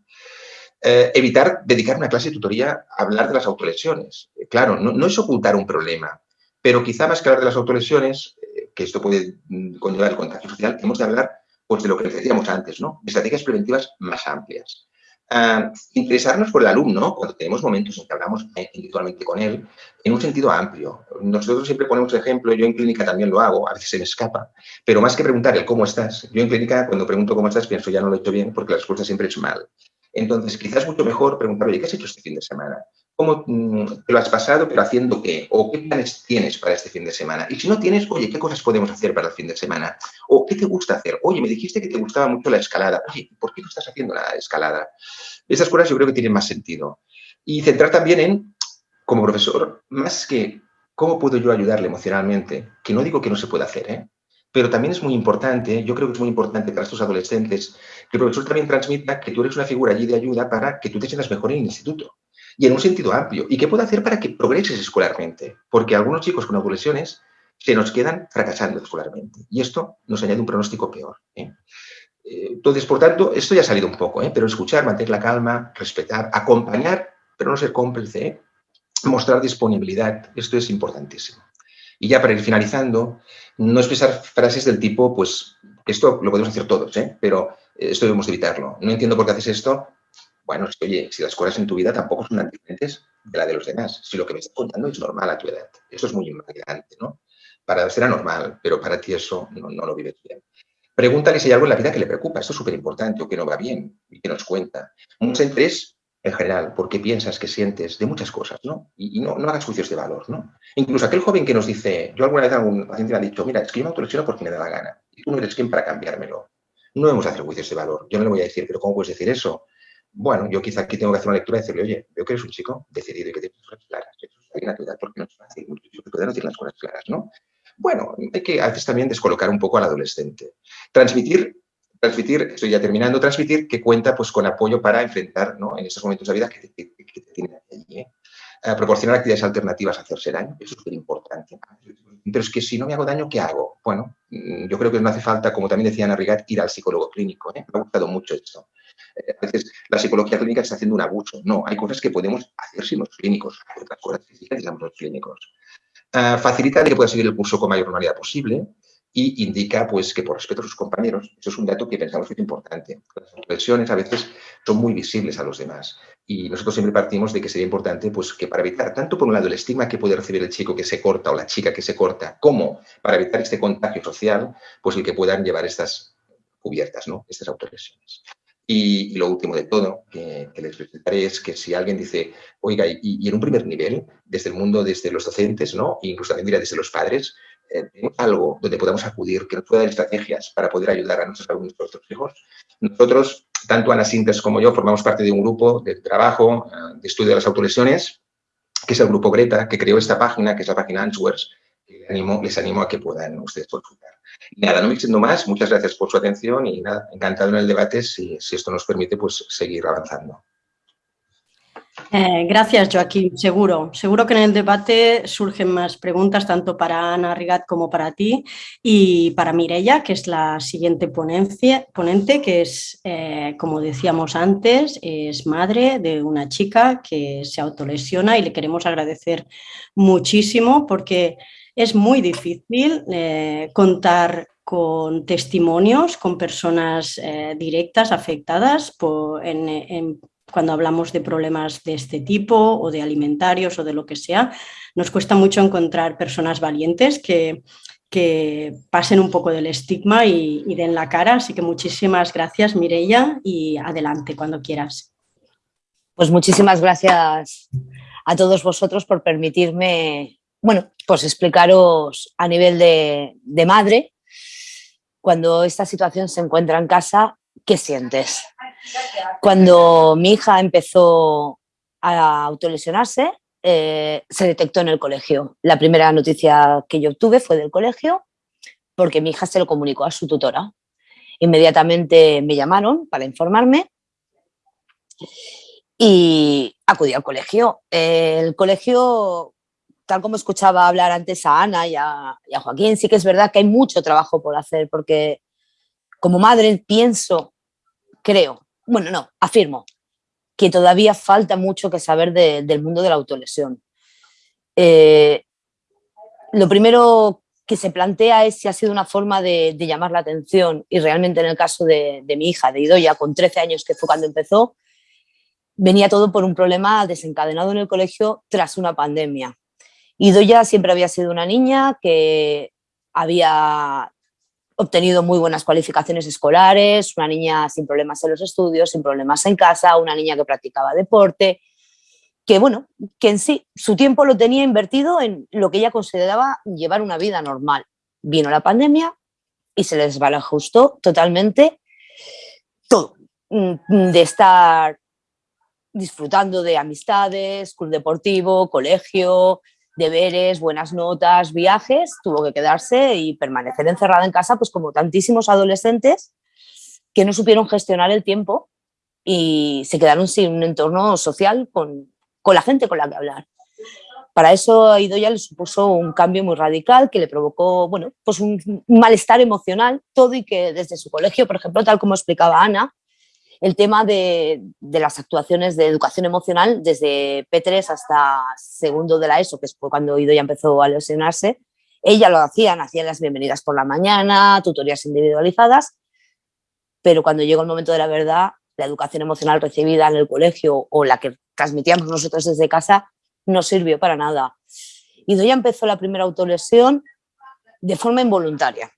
Eh, evitar dedicar una clase de tutoría a hablar de las autolesiones. claro, no, es ocultar un problema, pero quizá más que hablar de las autolesiones, que esto puede mm, conllevar el contagio social, hemos de hablar pues, de lo que decíamos antes, ¿no? de estrategias preventivas más amplias. Ah, interesarnos por el alumno, cuando tenemos momentos en que hablamos individualmente con él, en un sentido amplio. Nosotros siempre ponemos ejemplo, yo en clínica también lo hago, a veces se me escapa, pero más que preguntar el cómo estás, yo en clínica cuando pregunto cómo estás pienso ya no lo he hecho bien porque la respuesta siempre es mal. Entonces, quizás mucho mejor preguntar, oye, ¿qué has hecho este fin de semana? ¿Cómo mm, te lo has pasado, pero haciendo qué? ¿O qué planes tienes para este fin de semana? Y si no tienes, oye, ¿qué cosas podemos hacer para el fin de semana? ¿O qué te gusta hacer? Oye, me dijiste que te gustaba mucho la escalada. Oye, ¿por qué no estás haciendo la escalada? Esas cosas yo creo que tienen más sentido. Y centrar también en, como profesor, más que cómo puedo yo ayudarle emocionalmente, que no digo que no se pueda hacer, ¿eh? Pero también es muy importante, yo creo que es muy importante para estos adolescentes, que el profesor también transmita que tú eres una figura allí de ayuda para que tú te sientas mejor en el instituto. Y en un sentido amplio. ¿Y qué puedo hacer para que progreses escolarmente? Porque algunos chicos con autolesiones se nos quedan fracasando escolarmente. Y esto nos añade un pronóstico peor. ¿eh? eh entonces, por tanto, esto ya ha salido un poco, ¿eh? pero escuchar, mantener la calma, respetar, acompañar, pero no ser cómplice, ¿eh? mostrar disponibilidad, esto es importantísimo. Y ya para ir finalizando, no expresar frases del tipo, pues, esto lo podemos hacer todos, ¿eh? pero esto debemos evitarlo. No entiendo por qué haces esto. Bueno, es que, oye, si las cosas en tu vida tampoco son tan diferentes de la de los demás. Si lo que me estás contando es normal a tu edad. Eso es muy invalidante, ¿no? Para será normal, pero para ti eso no, no lo vives bien. Pregúntale si hay algo en la vida que le preocupa. Esto es súper importante o que no va bien y que nos cuenta. Mucho interés en general, porque piensas, que sientes, de muchas cosas, ¿no? Y, no, no, hagas juicios de valor, ¿no? Incluso aquel joven que nos dice, yo alguna vez algún paciente me ha dicho, mira, es que yo me autolesiono porque me da la gana, y tú no eres quien para cambiármelo. No debemos hacer juicios de valor. Yo no le voy a decir, pero ¿cómo puedes decir eso? Bueno, yo quizá aquí tengo que hacer una lectura y decirle, oye, veo que eres un chico decidido y que tienes cosas claras. Eso es una edad porque no es fácil, que pueden decir las cosas claras, ¿no? Bueno, hay que a veces también descolocar un poco al adolescente. Transmitir transmitir, estoy ya terminando, transmitir que cuenta pues, con apoyo para enfrentar ¿no? en estos momentos de vida que te, que, tienen allí. ¿eh? Eh, proporcionar actividades alternativas a hacerse daño, eso es muy importante. Pero es que si no me hago daño, ¿qué hago? Bueno, mm, yo creo que no hace falta, como también decía Ana ir al psicólogo clínico. ¿eh? Me ha gustado mucho esto. A veces la psicología clínica está haciendo un abuso. No, hay cosas que podemos hacer sin los clínicos, otras cosas que sí los clínicos. ah, facilita que pueda seguir el curso con mayor normalidad posible y indica pues, que por respeto a sus compañeros, eso es un dato que pensamos que es importante. Las lesiones a veces son muy visibles a los demás y nosotros siempre partimos de que sería importante pues, que para evitar tanto por un lado el estigma que puede recibir el chico que se corta o la chica que se corta, como para evitar este contagio social, pues el que puedan llevar estas cubiertas, ¿no? estas autolesiones. Y, lo último de todo que, les presentaré es que si alguien dice, oiga, y, en un primer nivel, desde el mundo, desde los docentes, ¿no? incluso también desde los padres, eh, algo donde podamos acudir, que nos pueda dar estrategias para poder ayudar a nuestros alumnos, a nuestros hijos. Nosotros, tanto Ana Sintes como yo, formamos parte de un grupo de trabajo, eh, de estudio de las autolesiones, que es el grupo Greta, que creó esta página, que es la página Answers, les animo, les animo a que puedan ustedes consultar. Nada, no me diciendo más, muchas gracias por su atención y nada, encantado en el debate, si, esto nos permite, pues seguir avanzando. Eh, gracias, Joaquín. Seguro, seguro que en el debate surgen más preguntas tanto para Ana Rigat como para ti y para Mireia, que es la siguiente ponencia, ponente, que es, eh, como decíamos antes, es madre de una chica que se autolesiona y le queremos agradecer muchísimo porque es muy difícil eh, contar con testimonios, con personas directas afectadas por, en cuando hablamos de problemas de este tipo o de alimentarios o de lo que sea, nos cuesta mucho encontrar personas valientes que, que pasen un poco del estigma y, den la cara. Así que muchísimas gracias, Mireia, y adelante cuando quieras. Pues muchísimas gracias a todos vosotros por permitirme, bueno, pues explicaros a nivel de, madre, cuando esta situación se encuentra en casa, ¿qué sientes? Cuando mi hija empezó a autolesionarse, eh, se detectó en el colegio. La primera noticia que yo obtuve fue del colegio, porque mi hija se lo comunicó a su tutora. Inmediatamente me llamaron para informarme y acudí al colegio. El colegio, tal como escuchaba hablar antes a Ana y a, Joaquín, sí que es verdad que hay mucho trabajo por hacer, porque como madre pienso, creo, bueno, no, afirmo que todavía falta mucho que saber del mundo de la autolesión. Eh, lo primero que se plantea es si ha sido una forma de, llamar la atención y realmente en el caso de, mi hija, de Idoya, con 13 años que fue cuando empezó, venía todo por un problema desencadenado en el colegio tras una pandemia. Idoya siempre había sido una niña que había obtenido muy buenas cualificaciones escolares, una niña sin problemas en los estudios, sin problemas en casa, una niña que practicaba deporte, que bueno, que en sí su tiempo lo tenía invertido en lo que ella consideraba llevar una vida normal. Vino la pandemia y se les desbalajustó totalmente todo, mm, de estar disfrutando de amistades, club deportivo, colegio, deberes, buenas notas, viajes, tuvo que quedarse y permanecer encerrada en casa, pues como tantísimos adolescentes que no supieron gestionar el tiempo y se quedaron sin un entorno social con, con la gente con la que hablar. Para eso a Idoya le supuso un cambio muy radical que le provocó bueno, pues un malestar emocional, todo y que desde su colegio, por ejemplo, tal como explicaba Ana, el tema de, las actuaciones de educación emocional desde P3 hasta segundo de la ESO, que fue cuando Ido ya empezó a lesionarse, ella lo hacían, hacían las bienvenidas por la mañana, tutorías individualizadas, pero cuando llegó el momento de la verdad, la educación emocional recibida en el colegio o la que transmitíamos nosotros desde casa no sirvió para nada. Ido ya empezó la primera autolesión de forma involuntaria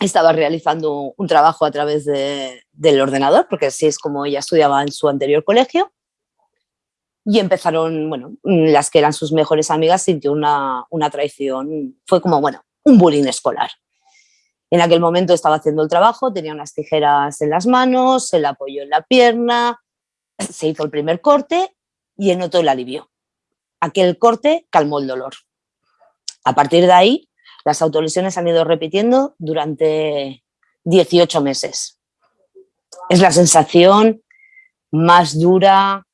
estaba realizando un trabajo a través del ordenador, porque así es como ella estudiaba en su anterior colegio, y empezaron, bueno, las que eran sus mejores amigas sintió una, una traición, fue como, bueno, un bullying escolar. En aquel momento estaba haciendo el trabajo, tenía unas tijeras en las manos, se la apoyó en la pierna, se hizo el primer corte y notó el alivio. Aquel corte calmó el dolor. A partir de ahí las autolesiones han ido repitiendo durante 18 meses. Es la sensación más dura,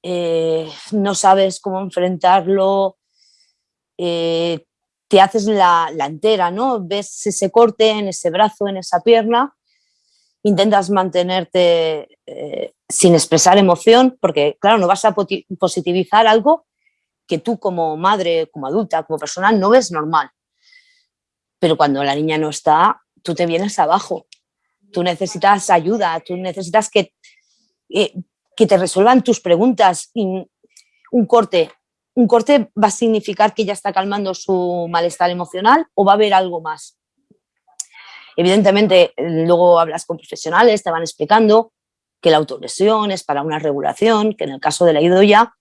eh, no sabes cómo enfrentarlo, eh, te haces la, entera, ¿no? Ves ese corte en ese brazo, en esa pierna, intentas mantenerte eh, sin expresar emoción, porque claro, no vas a positivizar algo que tú como madre, como adulta, como persona, no ves normal. Pero cuando la niña no está, tú te vienes abajo. Tú necesitas ayuda, tú necesitas que, eh, que te resuelvan tus preguntas. un corte, un corte va a significar que ya está calmando su malestar emocional o va a haber algo más. Evidentemente, luego hablas con profesionales, te van explicando que la autolesión es para una regulación, que en el caso de la idoya,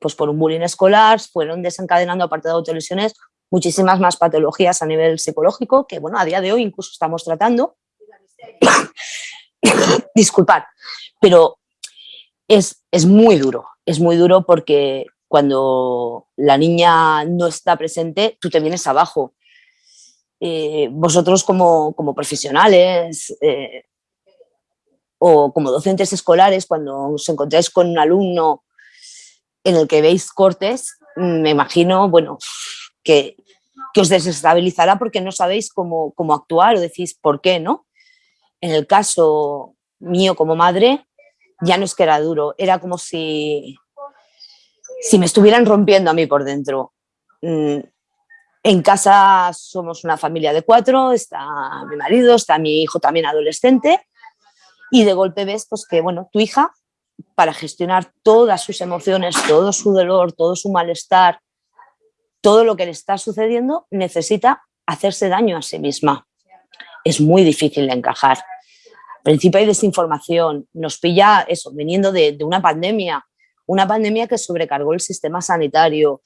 pues por un bullying escolar, fueron desencadenando, aparte de autolesiones, muchísimas más patologías a nivel psicológico, que bueno, a día de hoy incluso estamos tratando. [COUGHS] Disculpad, pero es, es muy duro, es muy duro porque cuando la niña no está presente, tú te vienes abajo. Eh, vosotros como, como profesionales, eh, o como docentes escolares, cuando os encontráis con un alumno en el que veis cortes, me imagino, bueno, que, que os desestabilizará porque no sabéis cómo, cómo, actuar o decís por qué, ¿no? En el caso mío como madre, ya no es que era duro, era como si, si me estuvieran rompiendo a mí por dentro. Mm, en casa somos una familia de cuatro, está mi marido, está mi hijo también adolescente, y de golpe ves pues, que bueno, tu hija, para gestionar todas sus emociones, todo su dolor, todo su malestar, todo lo que le está sucediendo, necesita hacerse daño a sí misma. Es muy difícil de encajar. Al principio hay desinformación, nos pilla eso, viniendo de, una pandemia, una pandemia que sobrecargó el sistema sanitario,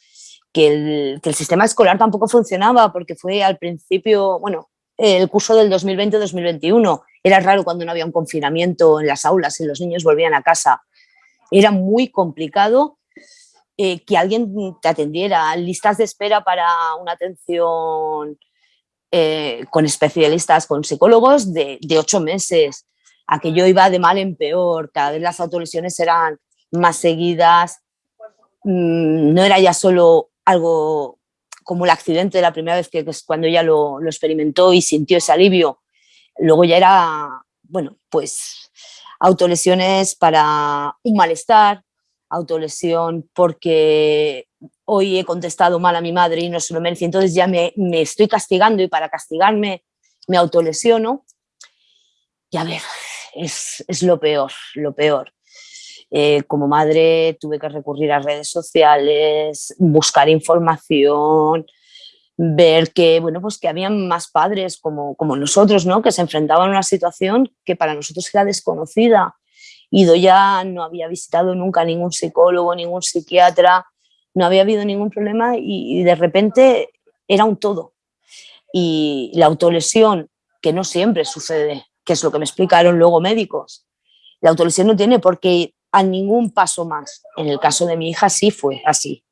que el, que el, sistema escolar tampoco funcionaba porque fue al principio, bueno, el curso del 2020-2021 era raro cuando no había un confinamiento en las aulas y los niños volvían a casa. Era muy complicado eh, que alguien te atendiera. Listas de espera para una atención eh, con especialistas, con psicólogos de, de ocho meses. Aquello iba de mal en peor. Cada vez las autolesiones eran más seguidas. Mm, no era ya solo algo como el accidente de la primera vez que, es cuando ella lo, lo, experimentó y sintió ese alivio, Luego ya era, bueno, pues autolesiones para un malestar, autolesión porque hoy he contestado mal a mi madre y no se lo merece, entonces ya me, me estoy castigando y para castigarme me autolesiono. Y a ver, es, es lo peor, lo peor. Eh, como madre tuve que recurrir a redes sociales, buscar información, ver que, bueno, pues que habían más padres como, como nosotros, ¿no? que se enfrentaban a una situación que para nosotros era desconocida. Ido ya no había visitado nunca ningún psicólogo, ningún psiquiatra, no había habido ningún problema y, y de repente era un todo. Y la autolesión, que no siempre sucede, que es lo que me explicaron luego médicos, la autolesión no tiene por qué ir a ningún paso más. En el caso de mi hija sí fue así.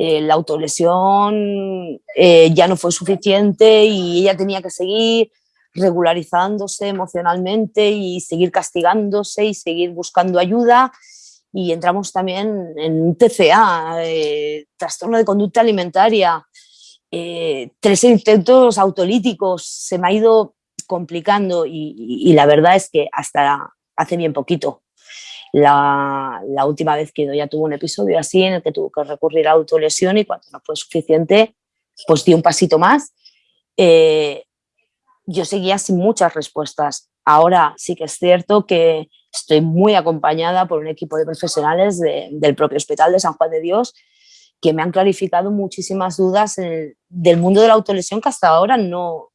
Eh, la autolesión eh, ya no fue suficiente y ella tenía que seguir regularizándose emocionalmente y seguir castigándose y seguir buscando ayuda. Y entramos también en TCA, eh, trastorno de conducta alimentaria, eh, tres intentos autolíticos, se me ha ido complicando y, y, y la verdad es que hasta hace bien poquito la, última vez que ya tuvo un episodio así en el que tuvo que recurrir a autolesión y cuando no fue suficiente, pues di un pasito más. Eh, yo seguía sin muchas respuestas. Ahora sí que es cierto que estoy muy acompañada por un equipo de profesionales de, del propio Hospital de San Juan de Dios que me han clarificado muchísimas dudas del mundo de la autolesión que hasta ahora no,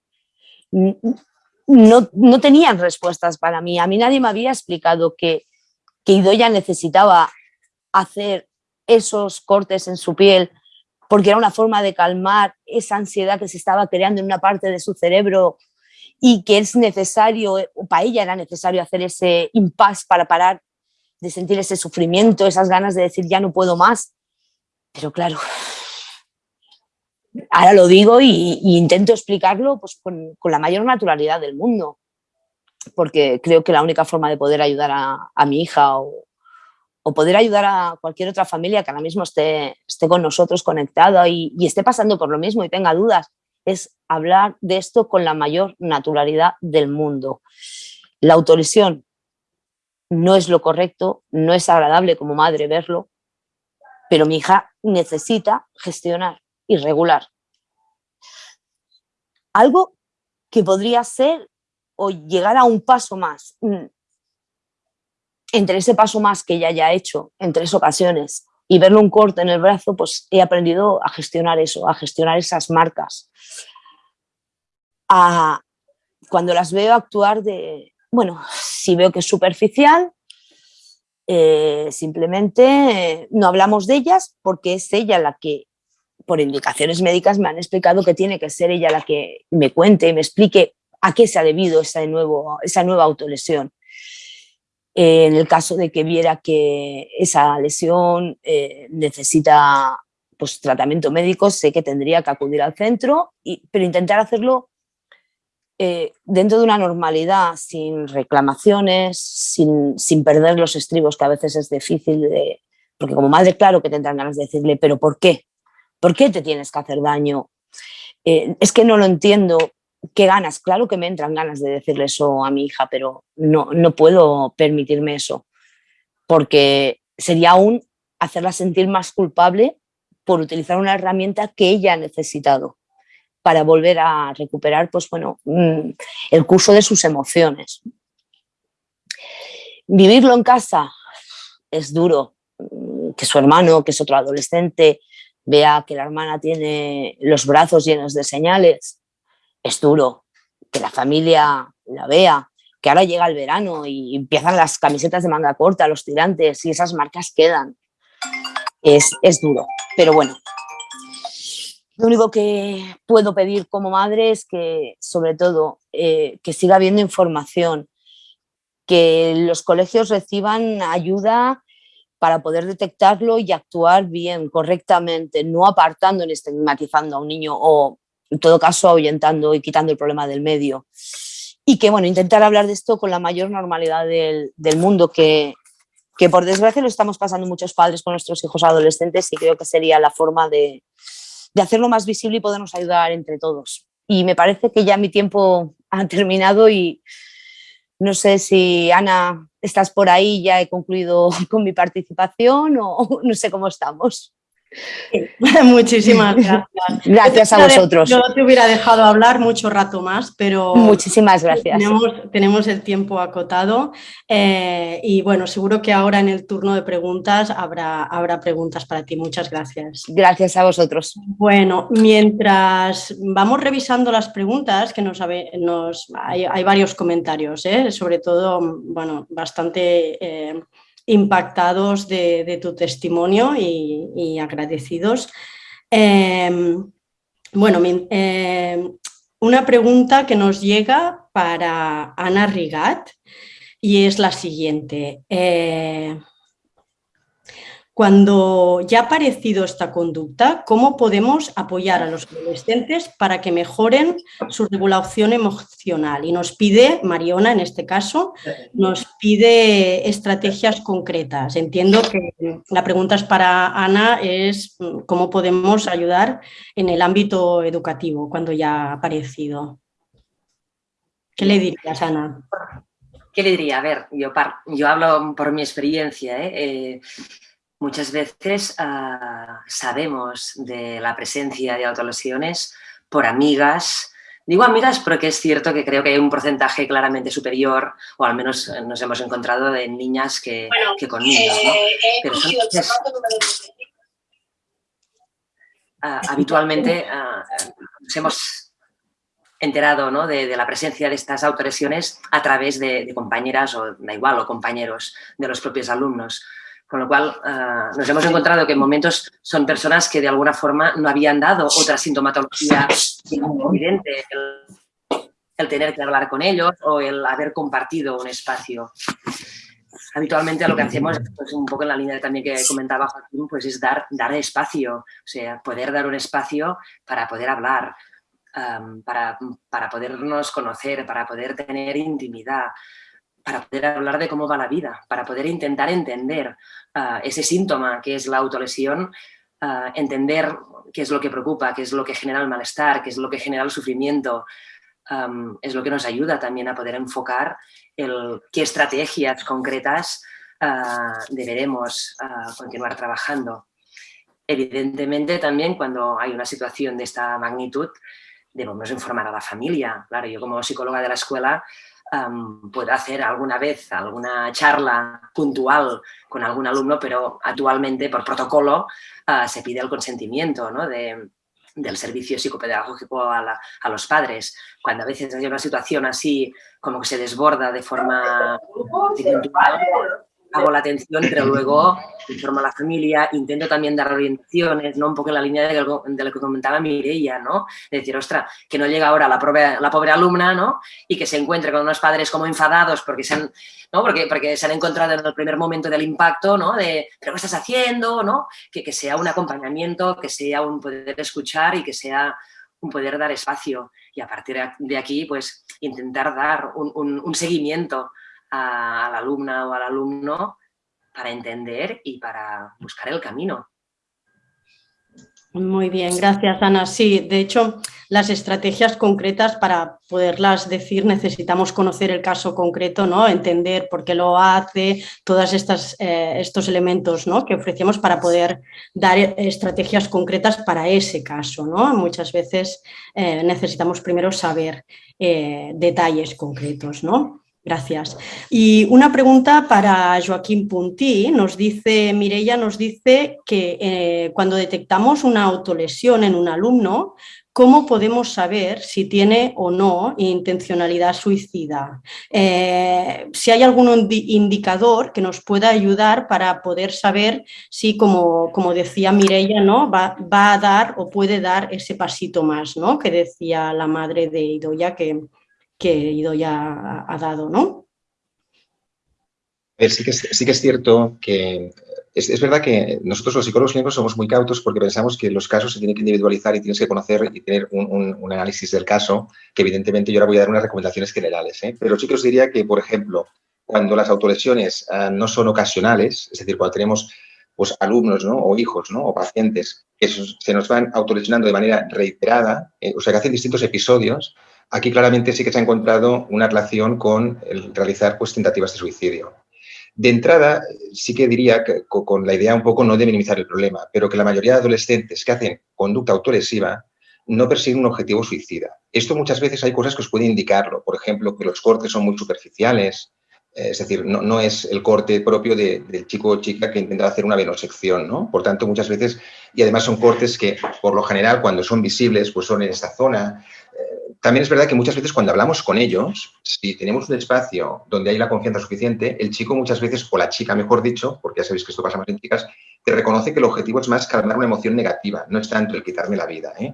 no, no tenían respuestas para mí. A mí nadie me había explicado que que Idoya necesitaba hacer esos cortes en su piel porque era una forma de calmar esa ansiedad que se estaba creando en una parte de su cerebro y que es necesario, para ella era necesario hacer ese impasse para parar de sentir ese sufrimiento, esas ganas de decir ya no puedo más. Pero claro, ahora lo digo y, intento explicarlo pues, con, la mayor naturalidad del mundo porque creo que la única forma de poder ayudar a, mi hija o, o, poder ayudar a cualquier otra familia que ahora mismo esté, esté con nosotros conectada y, y, esté pasando por lo mismo y tenga dudas, es hablar de esto con la mayor naturalidad del mundo. La autolesión no es lo correcto, no es agradable como madre verlo, pero mi hija necesita gestionar y regular. Algo que podría ser o llegar a un paso más. Mm. Entre ese paso más que ya ha hecho en tres ocasiones y verle un corte en el brazo, pues he aprendido a gestionar eso, a gestionar esas marcas. cuando las veo actuar de, bueno, si veo que es superficial, eh, simplemente eh, no hablamos de ellas porque es ella la que, por indicaciones médicas, me han explicado que tiene que ser ella la que me cuente y me explique a qué se ha debido esa, nuevo, esa nueva autolesión. Eh, en el caso de que viera que esa lesión necesita pues, tratamiento médico, sé que tendría que acudir al centro, y, pero intentar hacerlo eh, dentro de una normalidad, sin reclamaciones, sin, perder los estribos, que a veces es difícil, de, porque como madre claro que tendrán ganas de decirle, pero ¿por qué? ¿Por qué te tienes que hacer daño? Eh, es que no lo entiendo, ¿qué ganas? Claro que me entran ganas de decirle eso a mi hija, pero no, no puedo permitirme eso, porque sería aún hacerla sentir más culpable por utilizar una herramienta que ella ha necesitado para volver a recuperar pues, bueno, mm, el curso de sus emociones. Vivirlo en casa es duro, mm, que su hermano, que es otro adolescente, vea que la hermana tiene los brazos llenos de señales, es duro, que la familia la vea, que ahora llega el verano y empiezan las camisetas de manga corta, los tirantes y esas marcas quedan. Es, es duro, pero bueno, lo único que puedo pedir como madre es que, sobre todo, eh, que siga habiendo información, que los colegios reciban ayuda para poder detectarlo y actuar bien, correctamente, no apartando ni estigmatizando a un niño en todo caso, ahuyentando y quitando el problema del medio. Y que, bueno, intentar hablar de esto con la mayor normalidad del, del mundo, que, que por desgracia lo estamos pasando muchos padres con nuestros hijos adolescentes y creo que sería la forma de, de hacerlo más visible y podernos ayudar entre todos. Y me parece que ya mi tiempo ha terminado y no sé si Ana estás por ahí, ya he concluido [LAUGHS] con mi participación o no sé cómo estamos. [LAUGHS] Muchísimas gracias. Gracias a vosotros. Yo te hubiera dejado hablar mucho rato más, pero... Muchísimas gracias. Tenemos, el tiempo acotado eh, y bueno, seguro que ahora en el turno de preguntas habrá, habrá preguntas para ti. Muchas gracias. Gracias a vosotros. Bueno, mientras vamos revisando las preguntas, que nos, nos hay, varios comentarios, ¿eh? sobre todo, bueno, bastante... Eh, impactados de, tu testimonio y, agradecidos. Em, bueno, em, una pregunta que nos llega para Ana Rigat y es la siguiente. Eh, cuando ya ha aparecido esta conducta, ¿cómo podemos apoyar a los adolescentes para que mejoren su regulación emocional? Y nos pide, Mariona en este caso, nos pide estrategias concretas. Entiendo que la pregunta es para Ana, es mm, cómo podemos ayudar en el ámbito educativo cuando ya ha aparecido. ¿Qué le dirías, Ana? ¿Qué le diría? A ver, yo, yo hablo por mi experiencia. ¿eh? eh Muchas veces ah, sabemos de la presencia de autolesiones por amigas, Digo amigas porque es cierto que creo que hay un porcentaje claramente superior, o al menos nos hemos encontrado de niñas que, con niños. ¿no? Eh, Pero ah, habitualmente ah, nos hemos enterado ¿no? de, la presencia de estas autolesiones a través de, de compañeras o da igual, o compañeros de los propios alumnos. Con lo cual, eh, nos hemos encontrado que en momentos son personas que de alguna forma no habían dado otra sintomatología evidente, el, tener que hablar con ellos o el haber compartido un espacio. Habitualmente lo que hacemos, pues un poco en la línea también que comentaba Joaquín, pues es dar, dar espacio, o sea, poder dar un espacio para poder hablar, em, para, para podernos conocer, para poder tener intimidad, para poder hablar de cómo va la vida, para poder intentar entender ah, ese síntoma que es la autolesión, ah, entender qué es lo que preocupa, qué es lo que genera el malestar, qué es lo que genera el sufrimiento, es lo que nos ayuda también a poder enfocar qué estrategias concretas ah, deberemos continuar trabajando. Evidentemente también cuando hay una situación de esta magnitud debemos informar a la familia. Claro, yo como psicóloga de la escuela puedo hacer alguna vez alguna charla puntual con algún alumno, pero actualmente por protocolo ah, se pide el consentimiento del servicio psicopedagógico a, a, los padres. Cuando a veces hay una situación así como que se desborda de forma hago la atención, pero luego informo a la familia, intento también dar orientaciones, ¿no? Un poco en la línea de, lo que comentaba Mireia, ¿no? De decir, ostra, que no llega ahora la pobre, la pobre alumna, ¿no? Y que se encuentre con unos padres como enfadados porque se han, ¿no? porque, porque se han encontrado en el primer momento del impacto, ¿no? De, ¿pero qué estás haciendo? ¿no? Que, que sea un acompañamiento, que sea un poder escuchar y que sea un poder dar espacio. Y a partir de aquí, pues, intentar dar un, un, un seguimiento a, la alumna o al alumno para entender y para buscar el camino. Muy bien, gracias Ana. Sí, de hecho, las estrategias concretas para poderlas decir necesitamos conocer el caso concreto, ¿no? entender por qué lo hace, todos eh, estos elementos ¿no? que ofrecemos para poder dar estrategias concretas para ese caso. ¿no? Muchas veces eh, necesitamos primero saber eh, detalles concretos. ¿no? Gracias. Y una pregunta para Joaquín Puntí. Nos dice, Mireia nos dice que eh, cuando detectamos una autolesión en un alumno, ¿cómo podemos saber si tiene o no intencionalidad suicida? Eh, si hay algún indicador que nos pueda ayudar para poder saber si, como, como decía Mireia, ¿no? Va, va, a dar o puede dar ese pasito más, ¿no? que decía la madre de Idoya que que Ido ya ha dado, ¿no? Sí que, sí que es cierto que es, verdad que nosotros los psicólogos clínicos somos muy cautos porque pensamos que los casos se tienen que individualizar y tienes que conocer y tener un, análisis del caso, que evidentemente yo ahora voy a dar unas recomendaciones generales. ¿eh? Pero sí que os diría que, por ejemplo, cuando las autolesiones ah, no son ocasionales, es decir, cuando tenemos pues, alumnos ¿no? o hijos ¿no? o pacientes que se nos van autolesionando de manera reiterada, eh, o sea, que hacen distintos episodios, Aquí claramente sí que se ha encontrado una relación con el realizar pues, tentativas de suicidio. De entrada, sí que diría que con la idea un poco no de minimizar el problema, pero que la mayoría de adolescentes que hacen conducta autolesiva no persiguen un objetivo suicida. Esto muchas veces hay cosas que os pueden indicarlo, por ejemplo, que los cortes son muy superficiales, es decir, no, es el corte propio del chico o chica que intenta hacer una venosección, ¿no? Por tanto, muchas veces, y además son cortes que, por lo general, cuando son visibles, pues son en esta zona, también es verdad que muchas veces cuando hablamos con ellos, si tenemos un espacio donde hay la confianza suficiente, el chico muchas veces, o la chica mejor dicho, porque ya sabéis que esto pasa más en chicas, te reconoce que el objetivo es más calmar una emoción negativa, no es tanto el quitarme la vida. ¿eh?